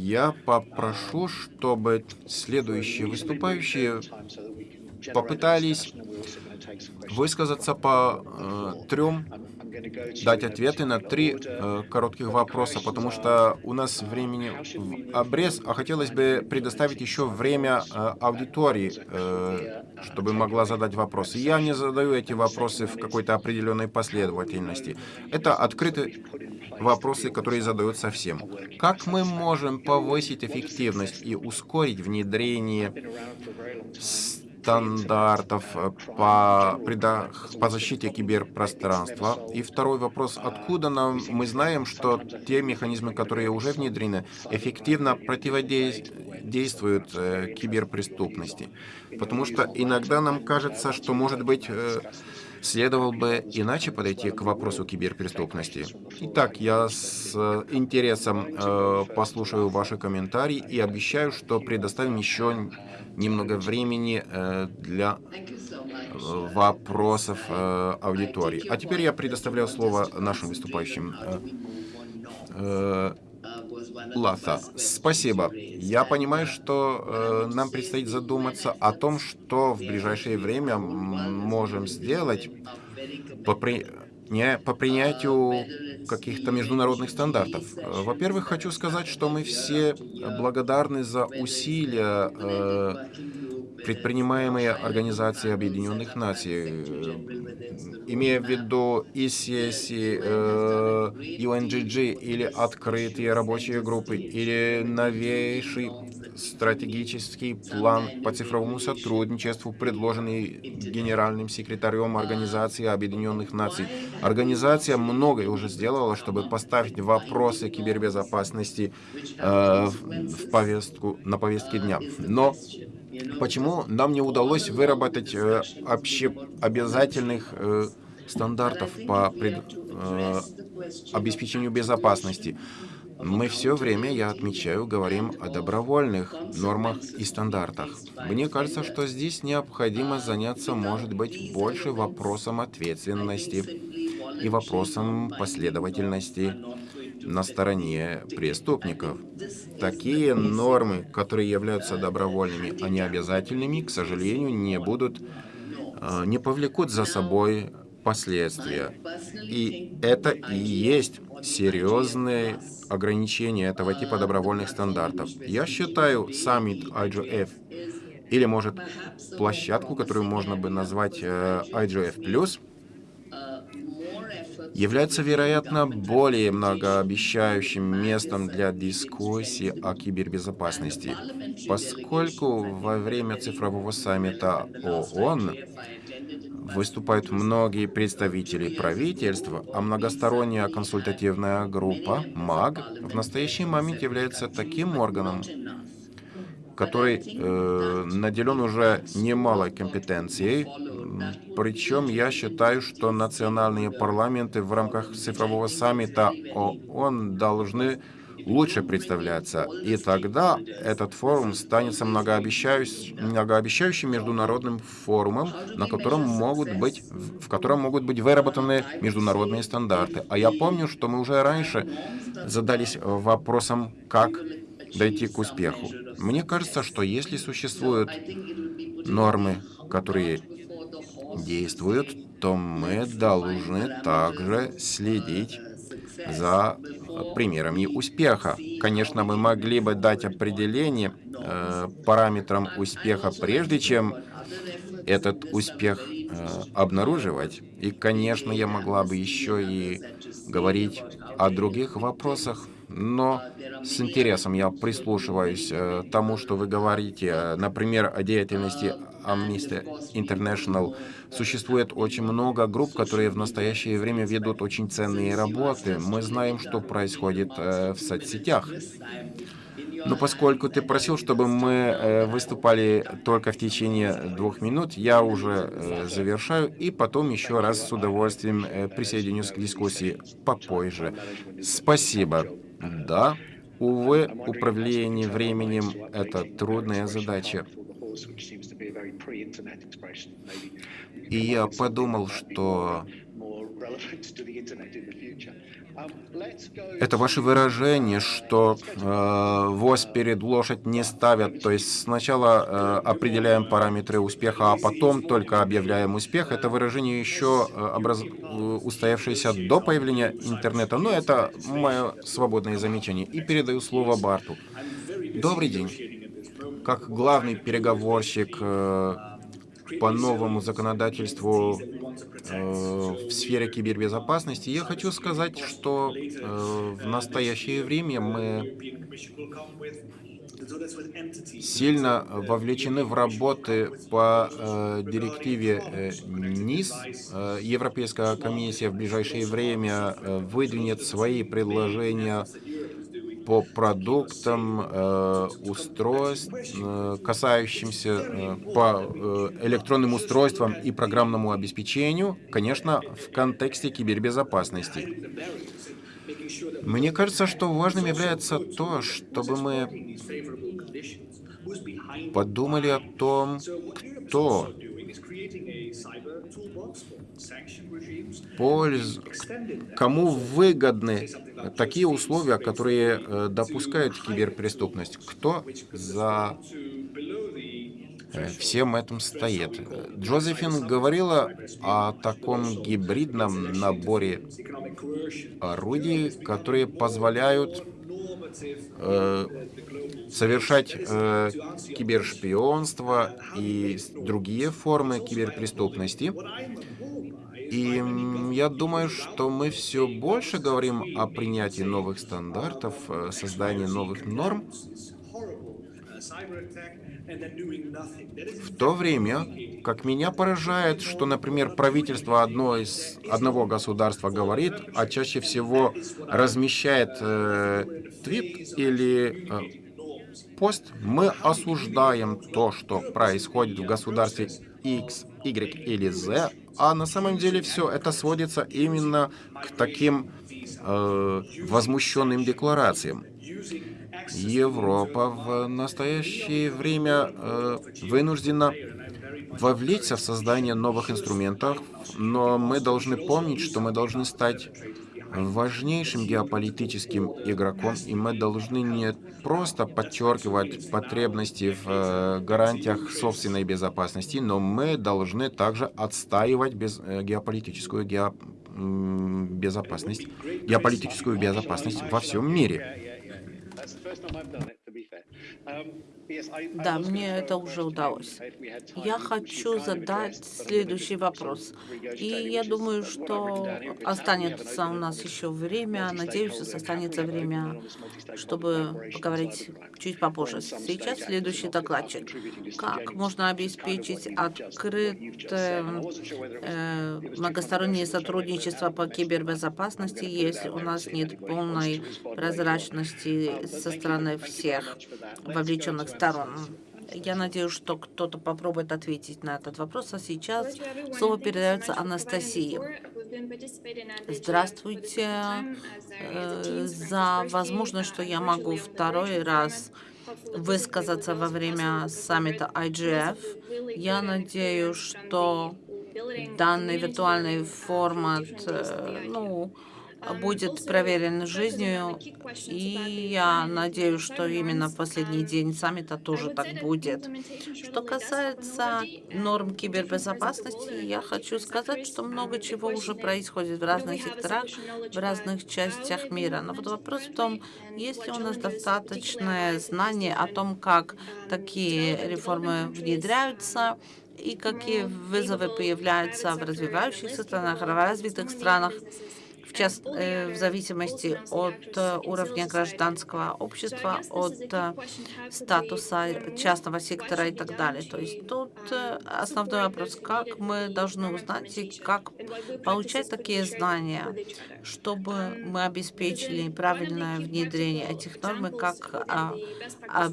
я попрошу, чтобы следующие выступающие попытались высказаться по э, трем, дать ответы на три э, коротких вопроса, потому что у нас времени в обрез, а хотелось бы предоставить еще время э, аудитории, э, чтобы могла задать вопросы. Я не задаю эти вопросы в какой-то определенной последовательности. Это открытый вопросы, которые задаются всем. Как мы можем повысить эффективность и ускорить внедрение стандартов по, по защите киберпространства? И второй вопрос, откуда нам, мы знаем, что те механизмы, которые уже внедрены, эффективно противодействуют э, киберпреступности? Потому что иногда нам кажется, что, может быть, э, следовало бы иначе подойти к вопросу киберпреступности. Итак, я с интересом э, послушаю ваши комментарии и обещаю, что предоставим еще немного времени э, для э, вопросов э, аудитории. А теперь я предоставляю слово нашим выступающим. Э, э, Лата, спасибо. Я понимаю, что э, нам предстоит задуматься о том, что в ближайшее время можем сделать по, при... не, по принятию каких-то международных стандартов. Во-первых, хочу сказать, что мы все благодарны за усилия э, предпринимаемые Организацией Объединенных Наций, имея в виду ICSI, UNGG или открытые рабочие группы, или новейший стратегический план по цифровому сотрудничеству, предложенный генеральным секретарем Организации Объединенных Наций. Организация многое уже сделала, чтобы поставить вопросы кибербезопасности э, в повестку, на повестке дня. Но почему нам не удалось выработать э, общеобязательных э, стандартов по пред, э, обеспечению безопасности? Мы все время, я отмечаю, говорим о добровольных нормах и стандартах. Мне кажется, что здесь необходимо заняться, может быть, больше вопросом ответственности и вопросом последовательности на стороне преступников. Такие нормы, которые являются добровольными, а не обязательными, к сожалению, не будут, э, не повлекут за собой последствия. И это и есть серьезные ограничения этого типа добровольных стандартов. Я считаю саммит IGF или, может, площадку, которую можно бы назвать э, IGF+, является, вероятно, более многообещающим местом для дискуссии о кибербезопасности, поскольку во время цифрового саммита ООН выступают многие представители правительства, а многосторонняя консультативная группа МАГ в настоящий момент является таким органом, который э, наделен уже немалой компетенцией. Причем я считаю, что национальные парламенты в рамках цифрового саммита ООН должны лучше представляться. И тогда этот форум станет многообещающим, международным форумом, на котором могут быть, в котором могут быть выработаны международные стандарты. А я помню, что мы уже раньше задались вопросом, как дойти к успеху. Мне кажется, что если существуют нормы, которые действуют, то мы должны также следить за примерами успеха. Конечно, мы могли бы дать определение э, параметрам успеха, прежде чем этот успех э, обнаруживать. И, конечно, я могла бы еще и говорить о других вопросах, но с интересом я прислушиваюсь э, тому, что вы говорите, например, о деятельности Amnesty International. Существует очень много групп, которые в настоящее время ведут очень ценные работы. Мы знаем, что происходит э, в соцсетях. Но поскольку ты просил, чтобы мы э, выступали только в течение двух минут, я уже э, завершаю и потом еще раз с удовольствием присоединюсь к дискуссии попозже. Спасибо. Да, увы, управление временем — это трудная задача. И я подумал, что это ваше выражение, что э, ВОЗ перед лошадь не ставят, то есть сначала э, определяем параметры успеха, а потом только объявляем успех. Это выражение еще э, образ... устоявшееся до появления интернета, но это мое свободное замечание. И передаю слово Барту. Добрый день. Как главный переговорщик э, по новому законодательству э, в сфере кибербезопасности, я хочу сказать, что э, в настоящее время мы сильно вовлечены в работы по э, директиве э, НИС. Э, Европейская комиссия в ближайшее время э, выдвинет свои предложения по продуктам, э, устройств, э, касающимся э, по электронным устройствам и программному обеспечению, конечно, в контексте кибербезопасности. Мне кажется, что важным является то, чтобы мы подумали о том, кто польз... кому выгодны такие условия, которые э, допускают киберпреступность. Кто за э, всем этим стоит? Джозефин говорила о таком гибридном наборе орудий, которые позволяют э, совершать э, кибершпионство и другие формы киберпреступности. И я думаю, что мы все больше говорим о принятии новых стандартов, э, создании новых норм, в то время, как меня поражает, что, например, правительство одно из, одного государства говорит, а чаще всего размещает э, твит или э, пост, мы осуждаем то, что происходит в государстве X, Y или Z, а на самом деле все это сводится именно к таким э, возмущенным декларациям. Европа в настоящее время э, вынуждена вовлечься в создание новых инструментов, но мы должны помнить, что мы должны стать важнейшим геополитическим игроком, и мы должны не просто подчеркивать потребности в э, гарантиях собственной безопасности, но мы должны также отстаивать без, э, геополитическую гео, безопасность, геополитическую безопасность во всем мире. Да, мне это уже удалось. Я хочу задать следующий вопрос. И я думаю, что останется у нас еще время, надеюсь, останется время, чтобы поговорить чуть попозже. Сейчас следующий докладчик. Как можно обеспечить открытое э, многостороннее сотрудничество по кибербезопасности, если у нас нет полной прозрачности со стороны всех вовлеченных сторон. Я надеюсь, что кто-то попробует ответить на этот вопрос. А сейчас слово передается Анастасии. Здравствуйте. Э, за возможность, что я могу второй раз высказаться во время саммита IGF. Я надеюсь, что данный виртуальный формат, э, ну, будет проверен жизнью, и я надеюсь, что именно в последний день саммита тоже так будет. Что касается норм кибербезопасности, я хочу сказать, что много чего уже происходит в разных секторах, в разных частях мира. Но вот вопрос в том, есть ли у нас достаточное знание о том, как такие реформы внедряются, и какие вызовы появляются в развивающихся странах, в развитых странах, в, част, э, в зависимости от э, уровня гражданского общества, от э, статуса частного сектора и так далее. То есть тут основной вопрос, как мы должны узнать и как получать такие знания, чтобы мы обеспечили правильное внедрение этих норм и как а, а,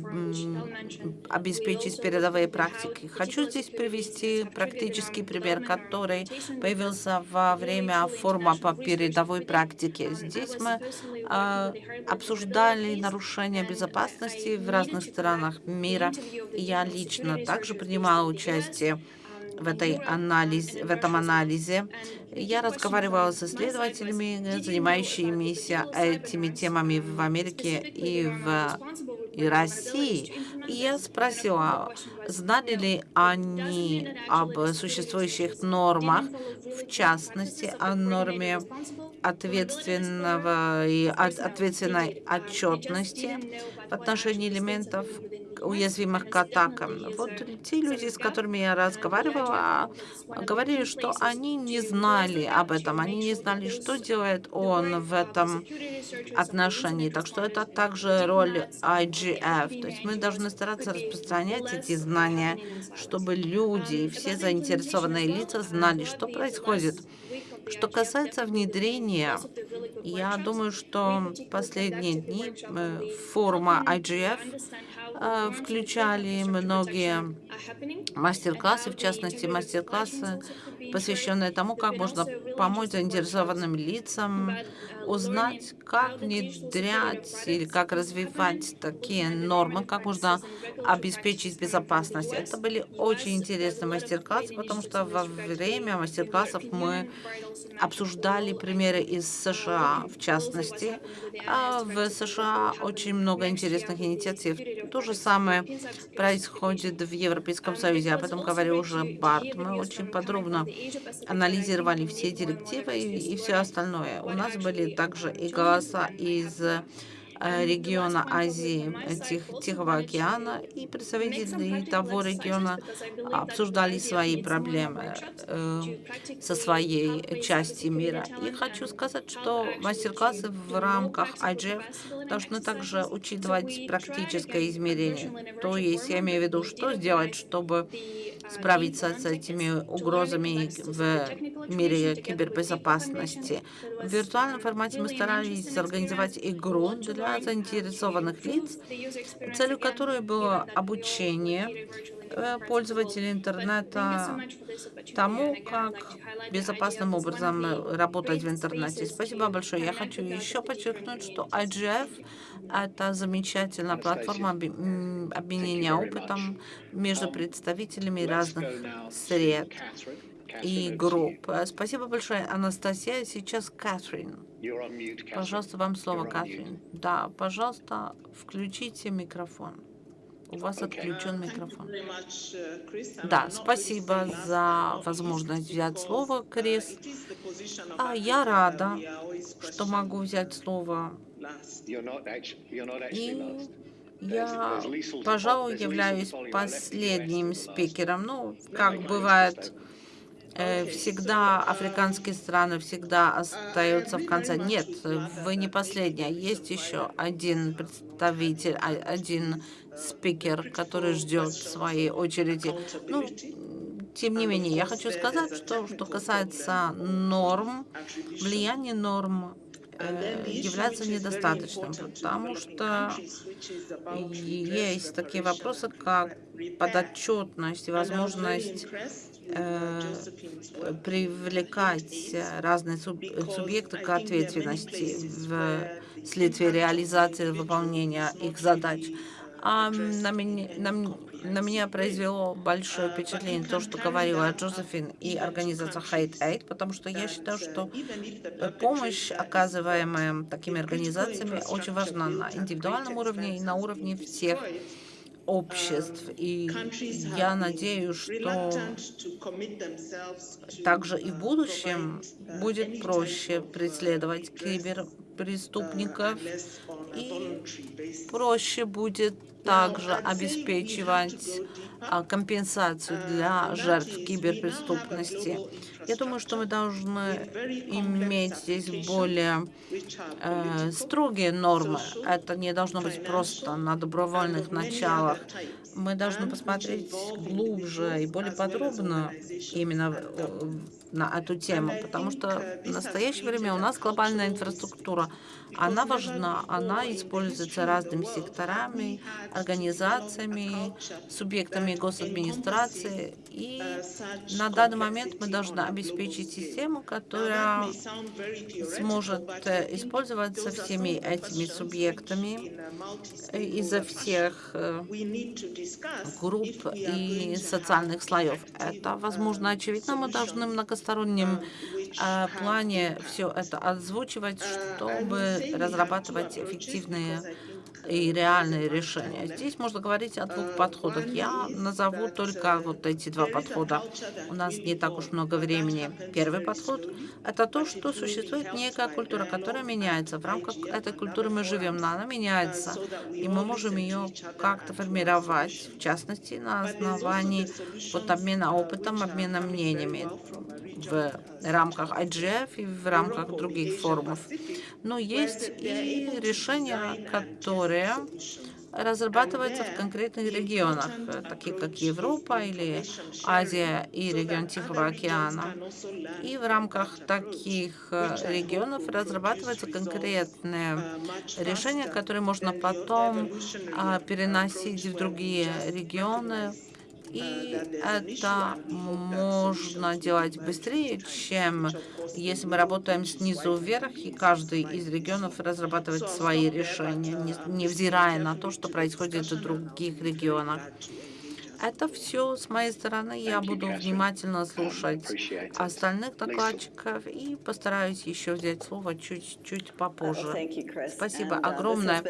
обеспечить передовые практики. Хочу здесь привести практический пример, который появился во время форума по передовым мировой практики. Здесь мы э, обсуждали нарушения безопасности в разных странах мира. Я лично также принимала участие в, этой анализ, в этом анализе. Я разговаривала с исследователями, занимающимися этими темами в Америке и в и России. И я спросила, знали ли они об существующих нормах, в частности, о норме ответственного и ответственной отчетности в отношении элементов, уязвимых к атакам. Вот те люди, с которыми я разговаривала, говорили, что они не знали об этом, они не знали, что делает он в этом отношении. Так что это также роль IGF. То есть мы должны стараться распространять эти знания, чтобы люди и все заинтересованные лица знали, что происходит. Что касается внедрения, я думаю, что последние дни э, форума IGF Э, включали многие мастер-классы, в частности, мастер-классы, посвященные тому, как можно помочь заинтересованным лицам узнать, как внедрять или как развивать такие нормы, как можно обеспечить безопасность. Это были очень интересные мастер-классы, потому что во время мастер-классов мы обсуждали примеры из США, в частности. А в США очень много интересных инициатив. То же самое происходит в Европейском Союзе. Об этом говорил уже Барт. Мы очень подробно анализировали все директивы и, и все остальное. У нас были также и голоса из региона Азии, э, Тих, Тихого океана, и представители того региона обсуждали свои проблемы э, со своей части мира. И хочу сказать, что мастер-классы в рамках IGF должны также учитывать практическое измерение. То есть я имею в виду, что сделать, чтобы справиться с этими угрозами в мире кибербезопасности. В виртуальном формате мы старались организовать игру для заинтересованных лиц, целью которой было обучение э, пользователей интернета тому, как безопасным образом работать в интернете. Спасибо большое. Я хочу еще подчеркнуть, что IGF — это замечательная платформа обменения опытом между представителями разных сред и групп. Спасибо большое, Анастасия. Сейчас Кэтрин. Пожалуйста, вам слово, Кэтрин. Да, пожалуйста, включите микрофон. У вас отключен микрофон. Да, спасибо за возможность взять слово, Крис. А я рада, что могу взять слово. И я, пожалуй, являюсь последним спикером. Ну, как бывает, всегда африканские страны всегда остаются в конце. Нет, вы не последняя. Есть еще один представитель, а, один спикер, который ждет своей очереди. Ну, тем не менее, я хочу сказать, что что касается норм, влияние норм Э, является недостаточным, потому что есть такие вопросы, как подотчетность и возможность э, привлекать разные субъекты к ответственности в следствие реализации выполнения их задач. А на меня, на, на меня произвело большое впечатление то, что говорила Джозефин и организация Hate Aid, потому что я считаю, что помощь, оказываемая такими организациями, очень важна на индивидуальном уровне и на уровне всех обществ. И я надеюсь, что также и в будущем будет проще преследовать киберпреступников и проще будет также обеспечивать а, компенсацию для жертв киберпреступности. Я думаю, что мы должны иметь здесь более э, строгие нормы. Это не должно быть просто на добровольных началах. Мы должны посмотреть глубже и более подробно именно на эту тему, потому что в настоящее время у нас глобальная инфраструктура, она важна, она используется разными секторами, организациями, субъектами госадминистрации, и на данный момент мы должны обеспечить систему, которая сможет э, использоваться всеми этими субъектами э, изо всех э, групп и социальных слоев. Это, возможно, очевидно, мы должны многосторонним плане все это озвучивать, чтобы разрабатывать эффективные и реальные решения. Здесь можно говорить о двух подходах. Я назову только вот эти два подхода. У нас не так уж много времени. Первый подход — это то, что существует некая культура, которая меняется. В рамках этой культуры мы живем, но она меняется, и мы можем ее как-то формировать, в частности, на основании вот обмена опытом, обмена мнениями в рамках IGF и в рамках других форумов. Но есть и решения, которые разрабатываются в конкретных регионах, такие как Европа или Азия и регион Тихого океана. И в рамках таких регионов разрабатываются конкретные решения, которые можно потом а, переносить в другие регионы и это можно делать быстрее, чем если мы работаем снизу вверх, и каждый из регионов разрабатывает свои решения, невзирая на то, что происходит в других регионах. Это все с моей стороны. Я буду внимательно слушать остальных докладчиков и постараюсь еще взять слово чуть-чуть попозже. Спасибо огромное.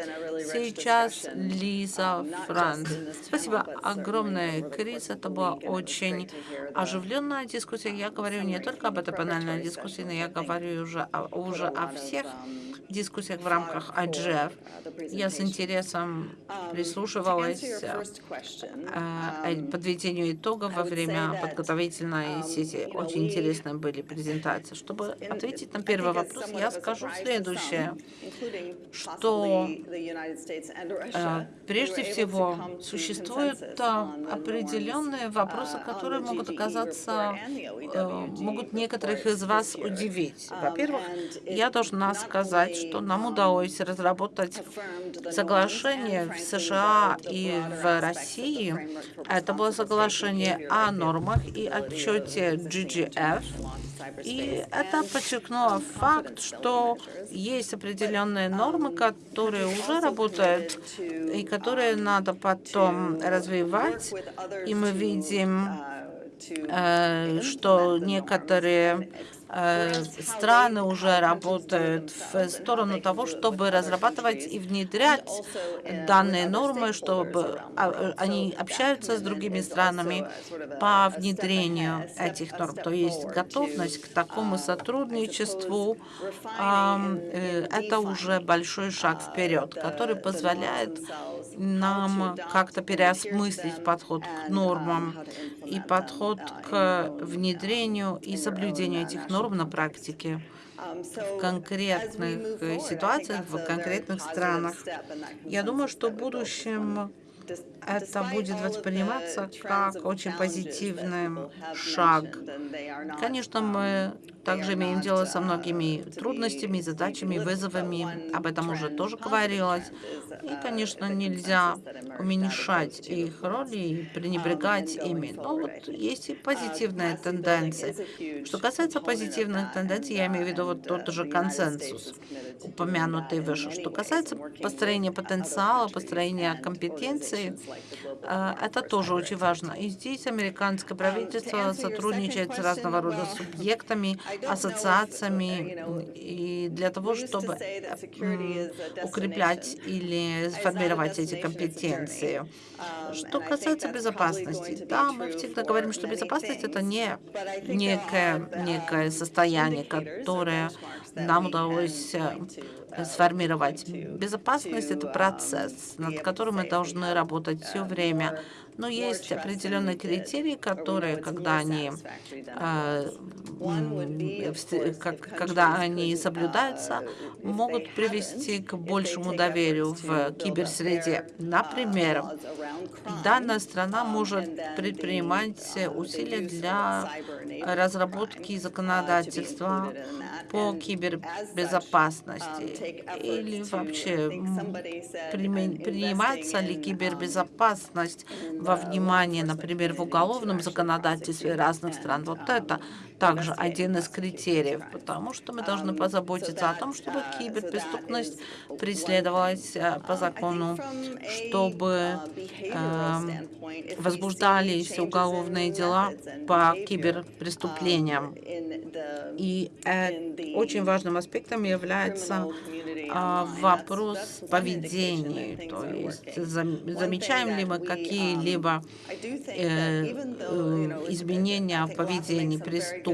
Сейчас Лиза Франц. Спасибо огромное, Крис. Это была очень оживленная дискуссия. Я говорю не только об этой панельной дискуссии, но я говорю уже, уже о всех дискуссиях в рамках IGF. Я с интересом прислушивалась подведению итогов во время подготовительной сессии. Очень интересные были презентации. Чтобы ответить на первый вопрос, я скажу следующее, что прежде всего существуют определенные вопросы, которые могут оказаться, могут некоторых из вас удивить. Во-первых, я должна сказать, что нам удалось разработать соглашение в США и в России. Это было соглашение о нормах и отчете GGF. И это подчеркнуло факт, что есть определенные нормы, которые уже работают и которые надо потом развивать. И мы видим, э, что некоторые страны уже работают в сторону того, чтобы разрабатывать и внедрять данные нормы, чтобы а, они общаются с другими странами по внедрению этих норм. То есть готовность к такому сотрудничеству э, – это уже большой шаг вперед, который позволяет нам как-то переосмыслить подход к нормам и подход к внедрению и соблюдению этих норм на практике в конкретных ситуациях, в конкретных странах. Я думаю, что в будущем это будет восприниматься как очень позитивный шаг. Конечно, мы также имеем дело со многими трудностями, задачами, вызовами. Об этом уже тоже говорилось. И, конечно, нельзя уменьшать их роли и пренебрегать ими. Но вот есть и позитивные тенденции. Что касается позитивных тенденций, я имею в виду вот тот же консенсус, упомянутый выше. Что касается построения потенциала, построения компетенции, э, это тоже очень важно. И здесь американское правительство сотрудничает с разного рода субъектами, ассоциациями, и для того, чтобы укреплять или сформировать эти компетенции. Что касается безопасности, да, мы всегда говорим, что безопасность – это не некое, некое состояние, которое нам удалось сформировать. Безопасность – это процесс, над которым мы должны работать все время. Но есть определенные критерии, которые, когда они, э, когда они соблюдаются, могут привести к большему доверию в киберсреде. Например, данная страна может предпринимать усилия для разработки законодательства по кибербезопасности или вообще принимается ли кибербезопасность во внимание, например, в уголовном законодательстве разных стран. Вот это также один из критериев, потому что мы должны позаботиться о том, чтобы киберпреступность преследовалась э, по закону, чтобы э, возбуждались уголовные дела по киберпреступлениям. И э, очень важным аспектом является э, вопрос поведения, то есть замечаем ли мы какие-либо э, изменения в поведении преступников.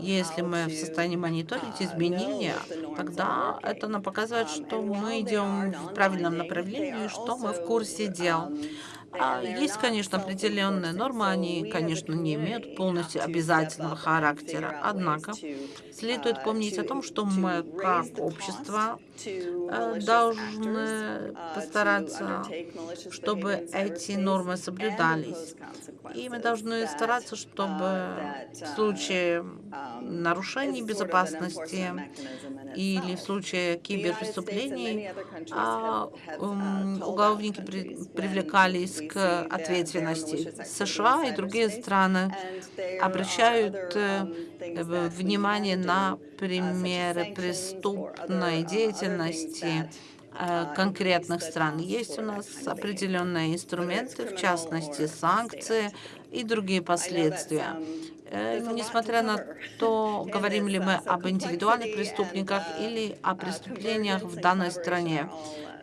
Если мы в состоянии мониторить изменения, тогда это нам показывает, что мы идем в правильном направлении, что мы в курсе дел. А есть, конечно, определенные нормы, они, конечно, не имеют полностью обязательного характера. Однако следует помнить о том, что мы, как общество, э, должны постараться, чтобы эти нормы соблюдались. И мы должны стараться, чтобы в случае нарушений безопасности или в случае киберпреступлений а, уголовники привлекались к ответственности. США и другие страны обращают э, внимание на примеры преступной деятельности э, конкретных стран. Есть у нас определенные инструменты, в частности, санкции и другие последствия. Э, несмотря на то, говорим ли мы об индивидуальных преступниках или о преступлениях в данной стране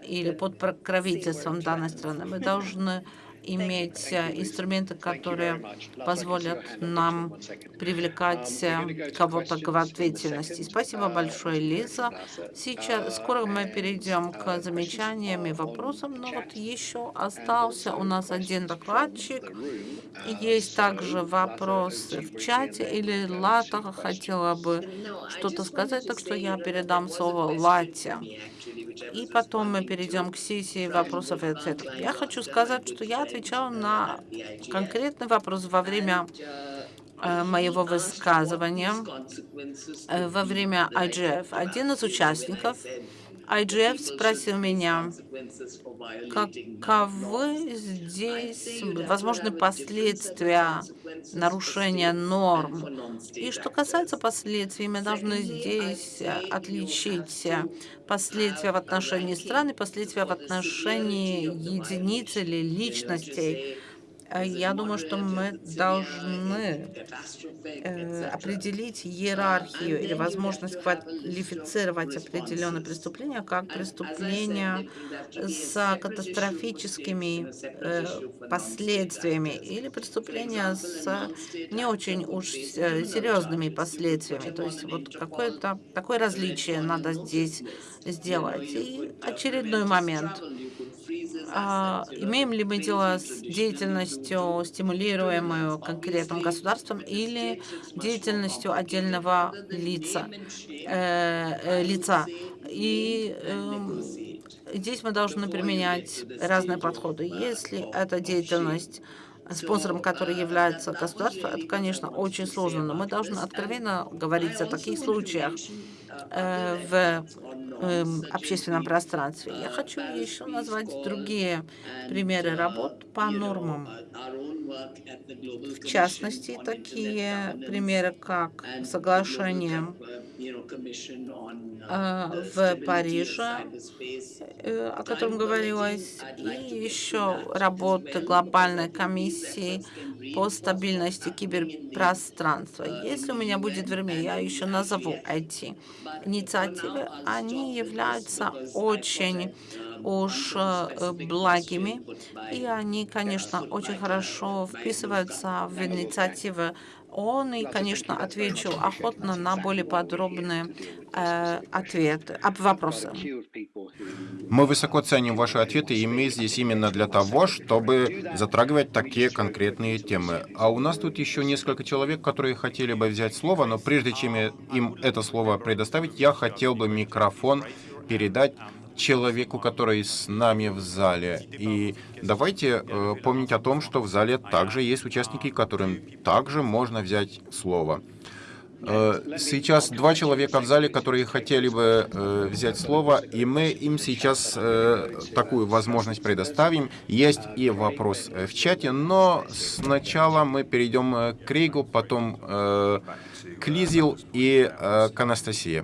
или под покровительством данной страны, мы должны иметь э, инструменты, которые позволят нам привлекать э, кого-то к ответственности. Спасибо большое, Лиза. Сейчас, скоро мы перейдем к замечаниям и вопросам, но вот еще остался у нас один докладчик. Есть также вопрос в чате, или Лата хотела бы что-то сказать, так что я передам слово Лате и потом мы перейдем к сессии вопросов и ответов. Я хочу сказать, что я отвечал на конкретный вопрос во время э, моего высказывания, э, во время IGF. Один из участников IGF спросил меня, каковы здесь возможны последствия нарушения норм. И что касается последствий, мы должны здесь отличить последствия в отношении стран и последствия в отношении единиц или личностей. Э, я думаю, что мы должны э, определить иерархию или возможность квалифицировать определенные преступления как преступления с катастрофическими э, последствиями или преступления с не очень уж серьезными последствиями. То есть вот какое-то такое различие надо здесь сделать. И очередной момент а, имеем ли мы дело с деятельностью, стимулируемую конкретным государством, или деятельностью отдельного лица. Э, э, лица. И э, здесь мы должны применять разные подходы. Если эта деятельность спонсором которой является государство, это, конечно, очень сложно, но мы должны откровенно говорить о таких случаях э, в Эм, общественном пространстве. Я хочу еще назвать другие примеры работ по нормам. В частности, такие примеры, как соглашение э, в Париже, э, о котором говорилось, и еще работы глобальной комиссии по стабильности киберпространства. Если у меня будет время, я еще назову эти инициативы. Они являются очень уж э, благими, и они, конечно, очень хорошо вписываются в инициативы ООН, и, конечно, отвечу охотно на более подробные э, ответы, об вопросы. Мы высоко ценим ваши ответы, и мы здесь именно для того, чтобы затрагивать такие конкретные темы. А у нас тут еще несколько человек, которые хотели бы взять слово, но прежде чем им это слово предоставить, я хотел бы микрофон передать человеку, который с нами в зале. И давайте э, помнить о том, что в зале также есть участники, которым также можно взять слово. Э, сейчас два человека в зале, которые хотели бы э, взять слово, и мы им сейчас э, такую возможность предоставим. Есть и вопрос э, в чате, но сначала мы перейдем э, к Рейгу, потом э, к Лизил и к Анастасии.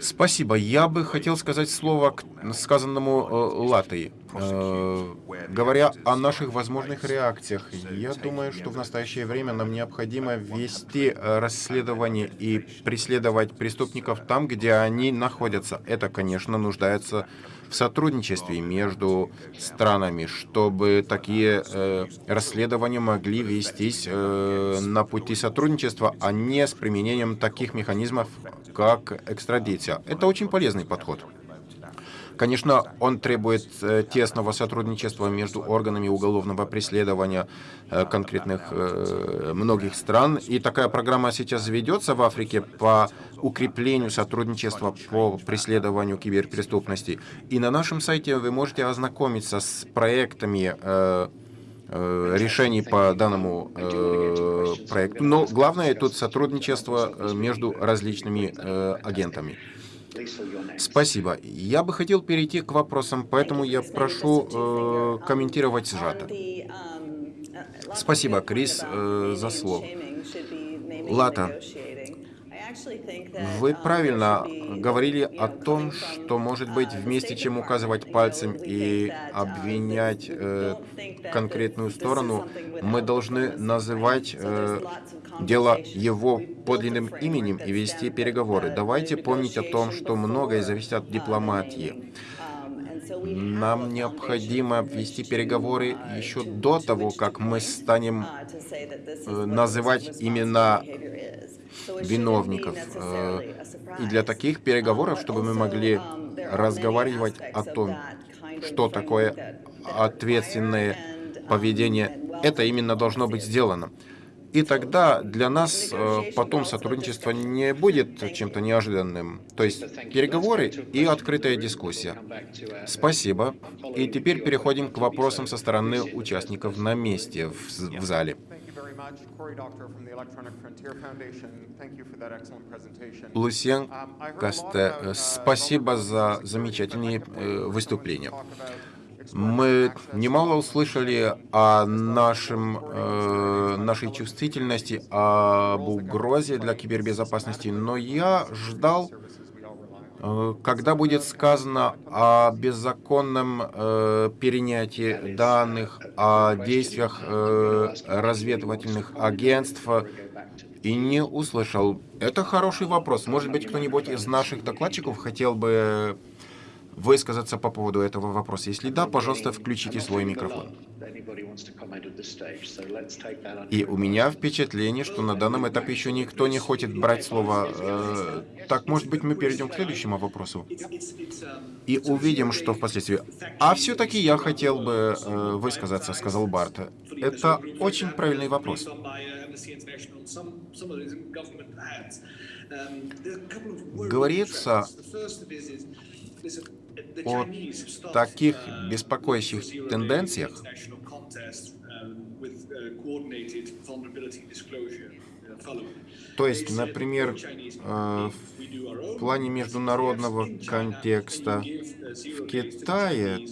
Спасибо. Я бы хотел сказать слово к сказанному э, Латой. Э, говоря о наших возможных реакциях, я думаю, что в настоящее время нам необходимо вести э, расследование и преследовать преступников там, где они находятся. Это, конечно, нуждается в сотрудничестве между странами, чтобы такие э, расследования могли вестись э, на пути сотрудничества, а не с применением таких механизмов, как экстрадиция. Это очень полезный подход. Конечно, он требует э, тесного сотрудничества между органами уголовного преследования э, конкретных э, многих стран. И такая программа сейчас ведется в Африке по укреплению сотрудничества по преследованию киберпреступности. И на нашем сайте вы можете ознакомиться с проектами решений по данному проекту. Но главное тут сотрудничество между различными агентами. Спасибо. Я бы хотел перейти к вопросам, поэтому я прошу э, комментировать сжато. Спасибо, Крис, э, за слово. Лата, Вы правильно говорили о том, что, может быть, вместе чем указывать пальцем и обвинять э, конкретную сторону, мы должны называть э, дело его подлинным именем и вести переговоры. Давайте помнить о том, что многое зависит от дипломатии. Нам необходимо вести переговоры еще до того, как мы станем э, называть имена виновников. Э, и для таких переговоров, чтобы мы могли разговаривать о том, что такое ответственное поведение, это именно должно быть сделано. И тогда для нас э, потом сотрудничество не будет чем-то неожиданным. То есть переговоры и открытая дискуссия. Спасибо. И теперь переходим к вопросам со стороны участников на месте в зале. Лусен Касте, э, спасибо за замечательные э, выступления. Мы немало услышали о нашем, э, нашей чувствительности, об угрозе для кибербезопасности, но я ждал, когда будет сказано о беззаконном э, перенятии данных, о действиях э, разведывательных агентств, и не услышал. Это хороший вопрос. Может быть, кто-нибудь из наших докладчиков хотел бы высказаться по поводу этого вопроса? Если да, пожалуйста, включите свой микрофон. И у меня впечатление, что на данном этапе еще никто не хочет брать слово. Э, так, может быть, мы перейдем к следующему вопросу и увидим, что впоследствии. А все-таки я хотел бы э, высказаться, сказал Барт. Это очень правильный вопрос. Говорится о таких беспокоящих тенденциях, то есть, например, э, в плане международного контекста в Китае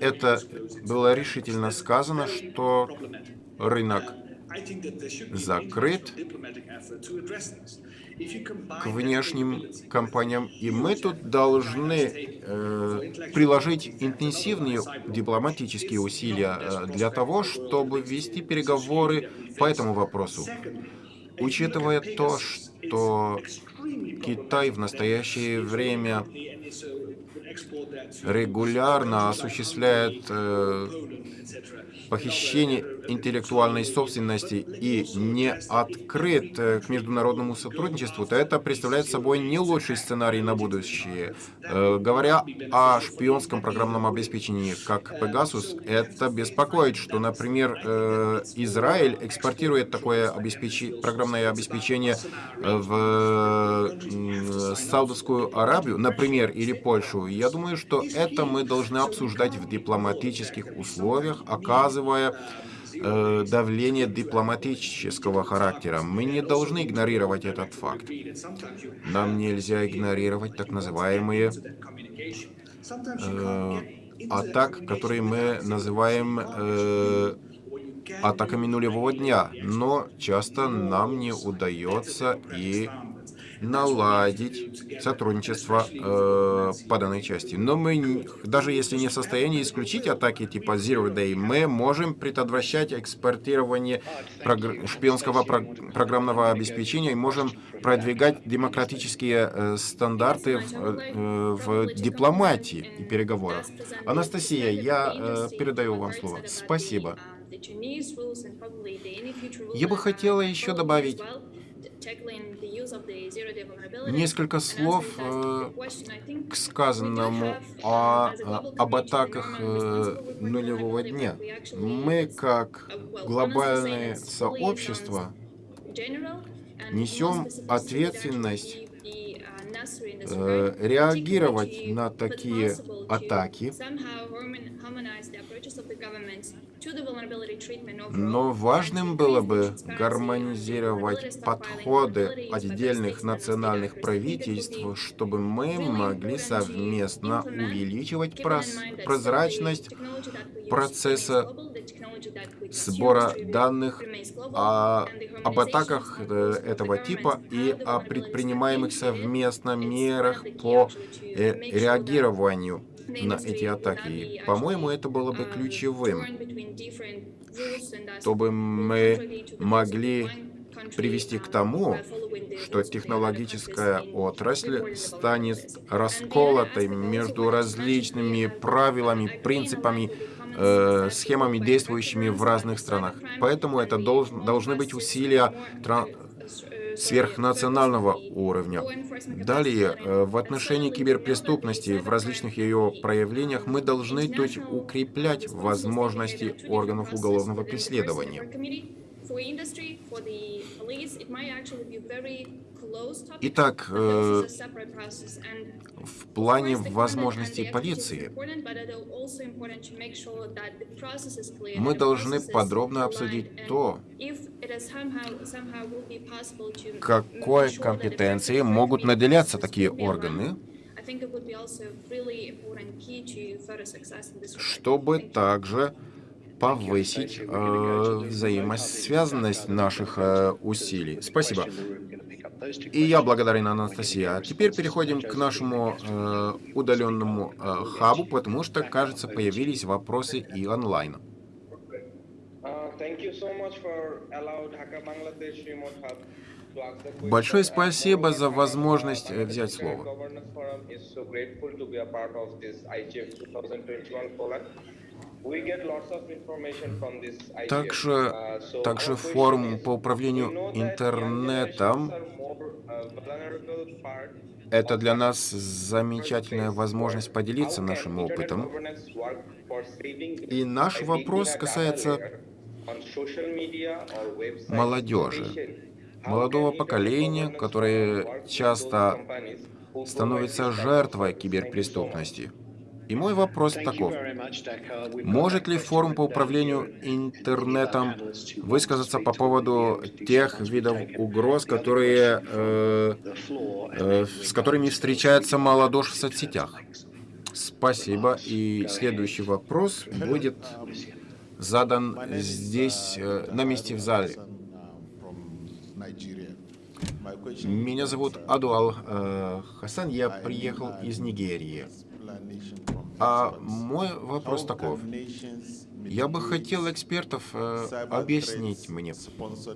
это было решительно сказано, что рынок закрыт, к внешним компаниям. И мы тут должны э, приложить интенсивные дипломатические усилия э, для того, чтобы вести переговоры по этому вопросу. Учитывая то, что Китай в настоящее время регулярно осуществляет э, похищение интеллектуальной собственности и не открыт э, к международному сотрудничеству, то это представляет собой не лучший сценарий на будущее. Э, говоря о шпионском программном обеспечении, как Pegasus, это беспокоит, что, например, э, Израиль экспортирует такое обеспеч... программное обеспечение в Саудовскую Аравию, например, или Польшу. Я думаю, что это мы должны обсуждать в дипломатических условиях, оказывая э, давление дипломатического характера. Мы не должны игнорировать этот факт. Нам нельзя игнорировать так называемые э, атак, которые мы называем э, атаками нулевого дня, но часто нам не удается и наладить сотрудничество э, по данной части. Но мы, даже если не в состоянии исключить атаки типа Zero Day, мы можем предотвращать экспортирование прогр шпионского про программного обеспечения и можем продвигать демократические э, стандарты в, э, в дипломатии и переговорах. Анастасия, я э, передаю вам слово. Спасибо. Я бы хотела еще добавить Несколько слов э, к сказанному о, об атаках э, нулевого дня. Мы, как глобальное сообщество, несем ответственность э, реагировать на такие атаки, но важным было бы гармонизировать подходы отдельных национальных правительств, чтобы мы могли совместно увеличивать прозрачность процесса сбора данных о, об атаках э, этого типа и о предпринимаемых совместно мерах по э, реагированию на эти атаки. По-моему, это было бы ключевым, чтобы мы могли привести к тому, что технологическая отрасль станет расколотой между различными правилами, принципами, э, схемами, действующими в разных странах. Поэтому это долж, должны быть усилия сверхнационального уровня. Далее, э, в отношении киберпреступности в различных ее проявлениях мы должны есть, укреплять возможности органов уголовного преследования. Итак, э, в плане возможностей полиции мы должны подробно обсудить то, какой компетенции могут наделяться такие органы, чтобы также повысить э, взаимосвязанность наших э, усилий. Спасибо. И я благодарен Анастасия. А теперь переходим к нашему э, удаленному э, хабу, потому что, кажется, появились вопросы и онлайн. Большое спасибо за возможность э, взять слово. Также, также форум по управлению интернетом это для нас замечательная возможность поделиться нашим опытом. И наш вопрос касается молодежи, молодого поколения, которое часто становится жертвой киберпреступности. И мой вопрос таков. Может ли форум по управлению интернетом высказаться по поводу тех видов угроз, которые, э, э, с которыми встречается молодежь в соцсетях? Спасибо. И следующий вопрос будет задан здесь, э, на месте в зале. Меня зовут Адуал э, Хасан, я приехал из Нигерии. А мой вопрос таков. Я бы хотел экспертов э, объяснить мне,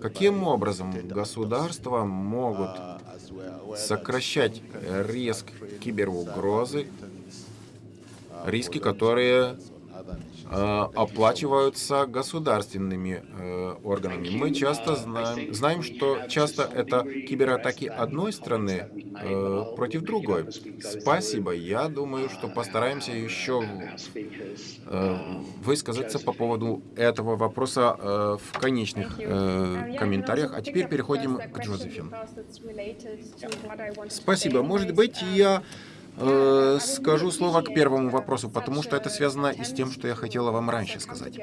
каким образом государства могут сокращать риск киберугрозы, риски, которые оплачиваются государственными э, органами. Мы часто знаем, знаем, что часто это кибератаки одной страны э, против другой. Спасибо. Я думаю, что постараемся еще высказаться по поводу этого вопроса в конечных комментариях. А теперь переходим к Джозефин. Спасибо. Может быть, я Э, скажу слово к первому вопросу, потому что это связано и с тем, что я хотела вам раньше сказать.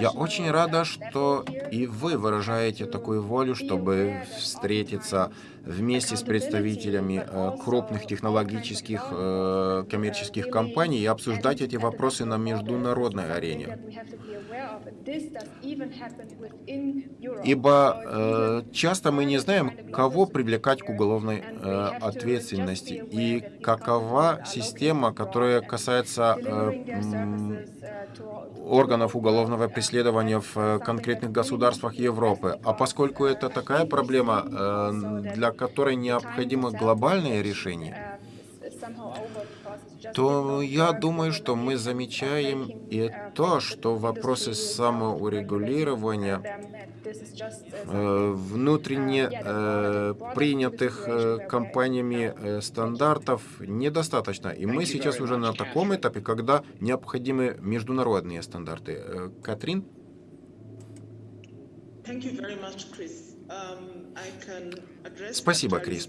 Я очень рада, что и вы выражаете такую волю, чтобы встретиться вместе с представителями э, крупных технологических э, коммерческих компаний и обсуждать эти вопросы на международной арене. Ибо э, часто мы не знаем, кого привлекать к уголовной ответственности и какова система, которая касается органов уголовного преследования в конкретных государствах Европы. А поскольку это такая проблема, э, для которой необходимо глобальное решение, то я думаю, что мы замечаем и то, что вопросы самоурегулирования э, внутренне э, принятых э, компаниями стандартов недостаточно. И мы сейчас уже на таком этапе, когда необходимы международные стандарты. Катрин? Спасибо, Крис.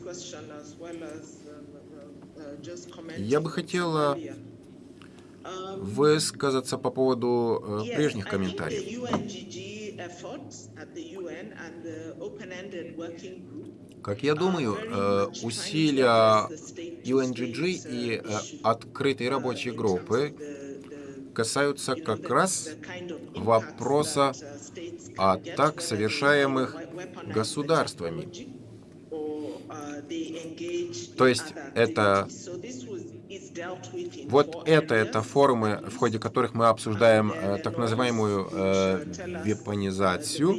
Я бы хотела высказаться по поводу э, прежних комментариев. Как я думаю, э, усилия UNGG и э, открытой рабочей группы касаются как раз вопроса атак, совершаемых государствами. То есть это вот это, это форумы, в ходе которых мы обсуждаем э, так называемую э, вепонизацию.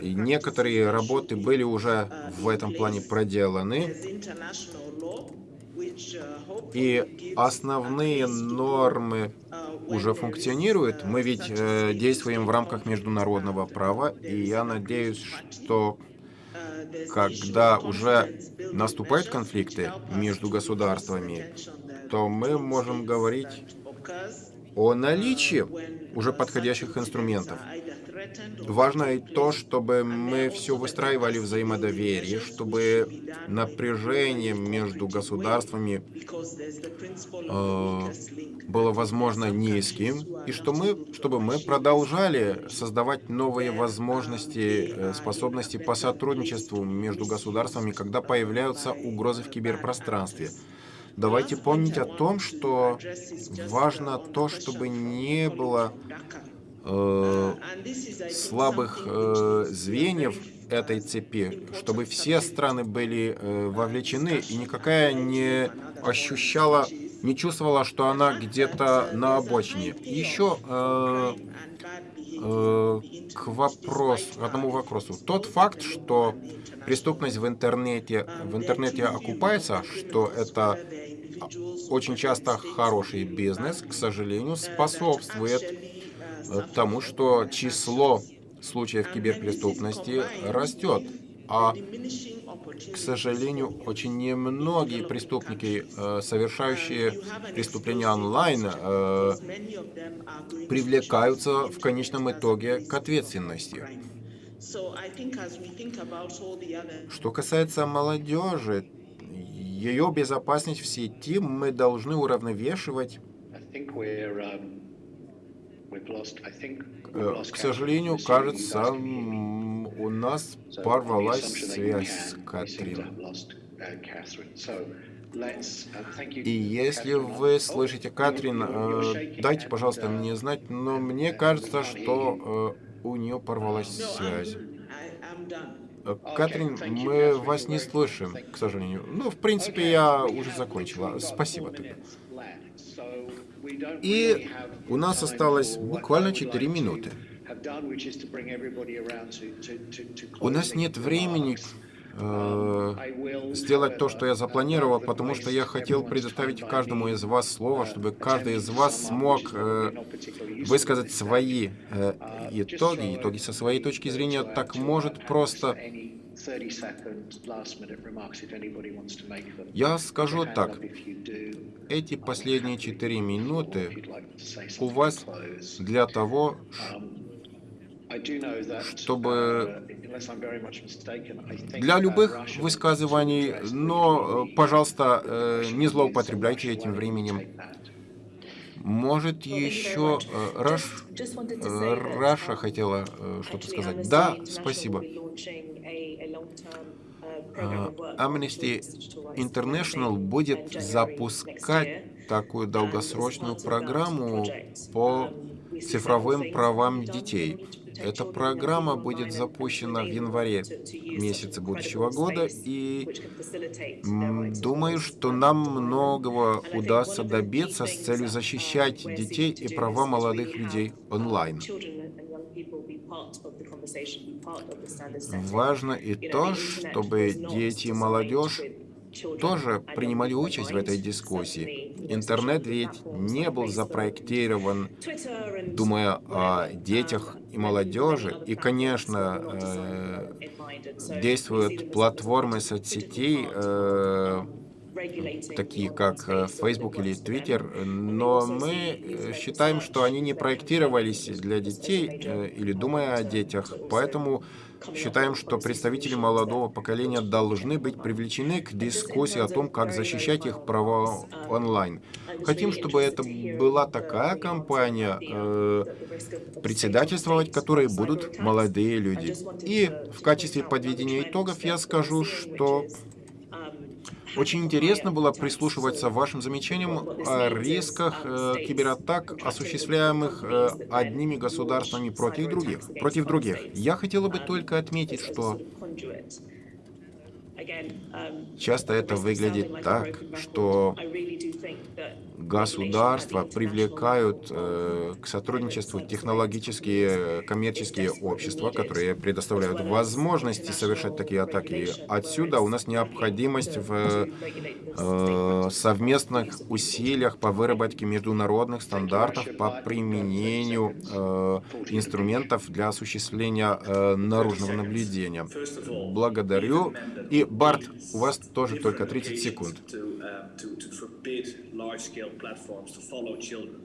И некоторые работы были уже в этом плане проделаны. И основные нормы уже функционируют. Мы ведь э, действуем в рамках международного права, и я надеюсь, что когда уже наступают конфликты между государствами, то мы можем говорить о наличии уже подходящих инструментов. Важно и то, чтобы мы все выстраивали взаимодоверие, чтобы напряжение между государствами э, было, возможно, низким, и что мы, чтобы мы продолжали создавать новые возможности, э, способности по сотрудничеству между государствами, когда появляются угрозы в киберпространстве. Давайте помнить о том, что важно то, чтобы не было э, слабых э, звеньев этой цепи, чтобы все страны были э, вовлечены, и никакая не ощущала, не чувствовала, что она где-то на обочине. Еще к вопросу, к одному вопросу. Тот факт, что преступность в интернете, в интернете окупается, что это очень часто хороший бизнес, к сожалению, способствует тому, что число случаев киберпреступности растет. А, к сожалению, очень немногие преступники, э, совершающие преступления онлайн, э, привлекаются в конечном итоге к ответственности. Что касается молодежи, ее безопасность в сети мы должны уравновешивать Э, к сожалению, кажется, у нас порвалась связь с Катрин. И если вы слышите Катрин, э, дайте, пожалуйста, мне знать, но мне кажется, что э, у нее порвалась связь. Катрин, мы вас не слышим, к сожалению. Ну, в принципе, я уже закончила. Спасибо тебе. И у нас осталось буквально 4 минуты. У нас нет времени э, сделать то, что я запланировал, потому что я хотел предоставить каждому из вас слово, чтобы каждый из вас смог э, высказать свои э, итоги, итоги со своей точки зрения. Так может просто я скажу так. Эти последние четыре минуты у вас для того, чтобы для любых высказываний, но, э, пожалуйста, э, не злоупотребляйте этим временем. Может, еще э, Раш, Раша хотела что-то сказать? Да, спасибо. Amnesty International будет запускать такую долгосрочную программу по цифровым правам детей. Эта программа будет запущена в январе месяце будущего года, и думаю, что нам многого удастся добиться с целью защищать детей и права молодых людей онлайн. Важно и то, чтобы дети и молодежь тоже принимали участь в этой дискуссии. Интернет ведь не был запроектирован, думая о детях и молодежи. И, конечно, э, действуют платформы соцсетей, такие как э, Facebook или Twitter, но мы э, считаем, что они не проектировались для детей э, или думая о детях, поэтому считаем, что представители молодого поколения должны быть привлечены к дискуссии о том, как защищать их права онлайн. Хотим, чтобы это была такая компания, э, председательствовать которой будут молодые люди. И в качестве подведения итогов я скажу, что Очень интересно было прислушиваться вашим замечаниям о рисках э, кибератак, осуществляемых э, одними государствами против других. Против других. Я хотела бы только отметить, что часто это выглядит так, что государства привлекают э, к сотрудничеству технологические коммерческие общества, которые предоставляют возможности совершать такие атаки. Отсюда у нас необходимость в э, совместных усилиях по выработке международных стандартов по применению э, инструментов для осуществления э, наружного наблюдения. Благодарю. И, Барт, у вас тоже только 30 секунд large-scale platforms to follow children.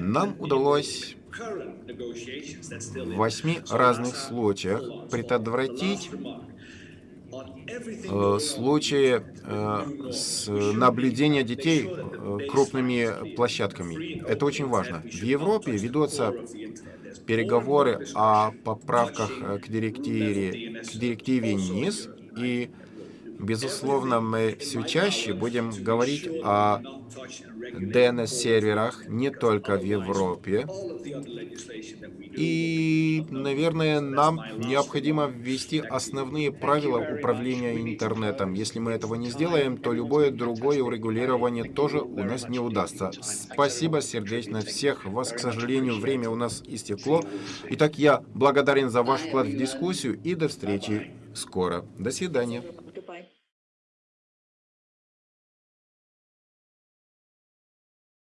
Нам удалось в восьми разных случаях предотвратить э, случаи э, с наблюдения детей э, крупными площадками. Это очень важно. В Европе ведутся переговоры о поправках к директиве, к директиве НИС, и Безусловно, мы все чаще будем говорить о DNS-серверах не только в Европе. И, наверное, нам необходимо ввести основные правила управления интернетом. Если мы этого не сделаем, то любое другое урегулирование тоже у нас не удастся. Спасибо сердечно всех вас. К сожалению, время у нас истекло. Итак, я благодарен за ваш вклад в дискуссию и до встречи скоро. До свидания.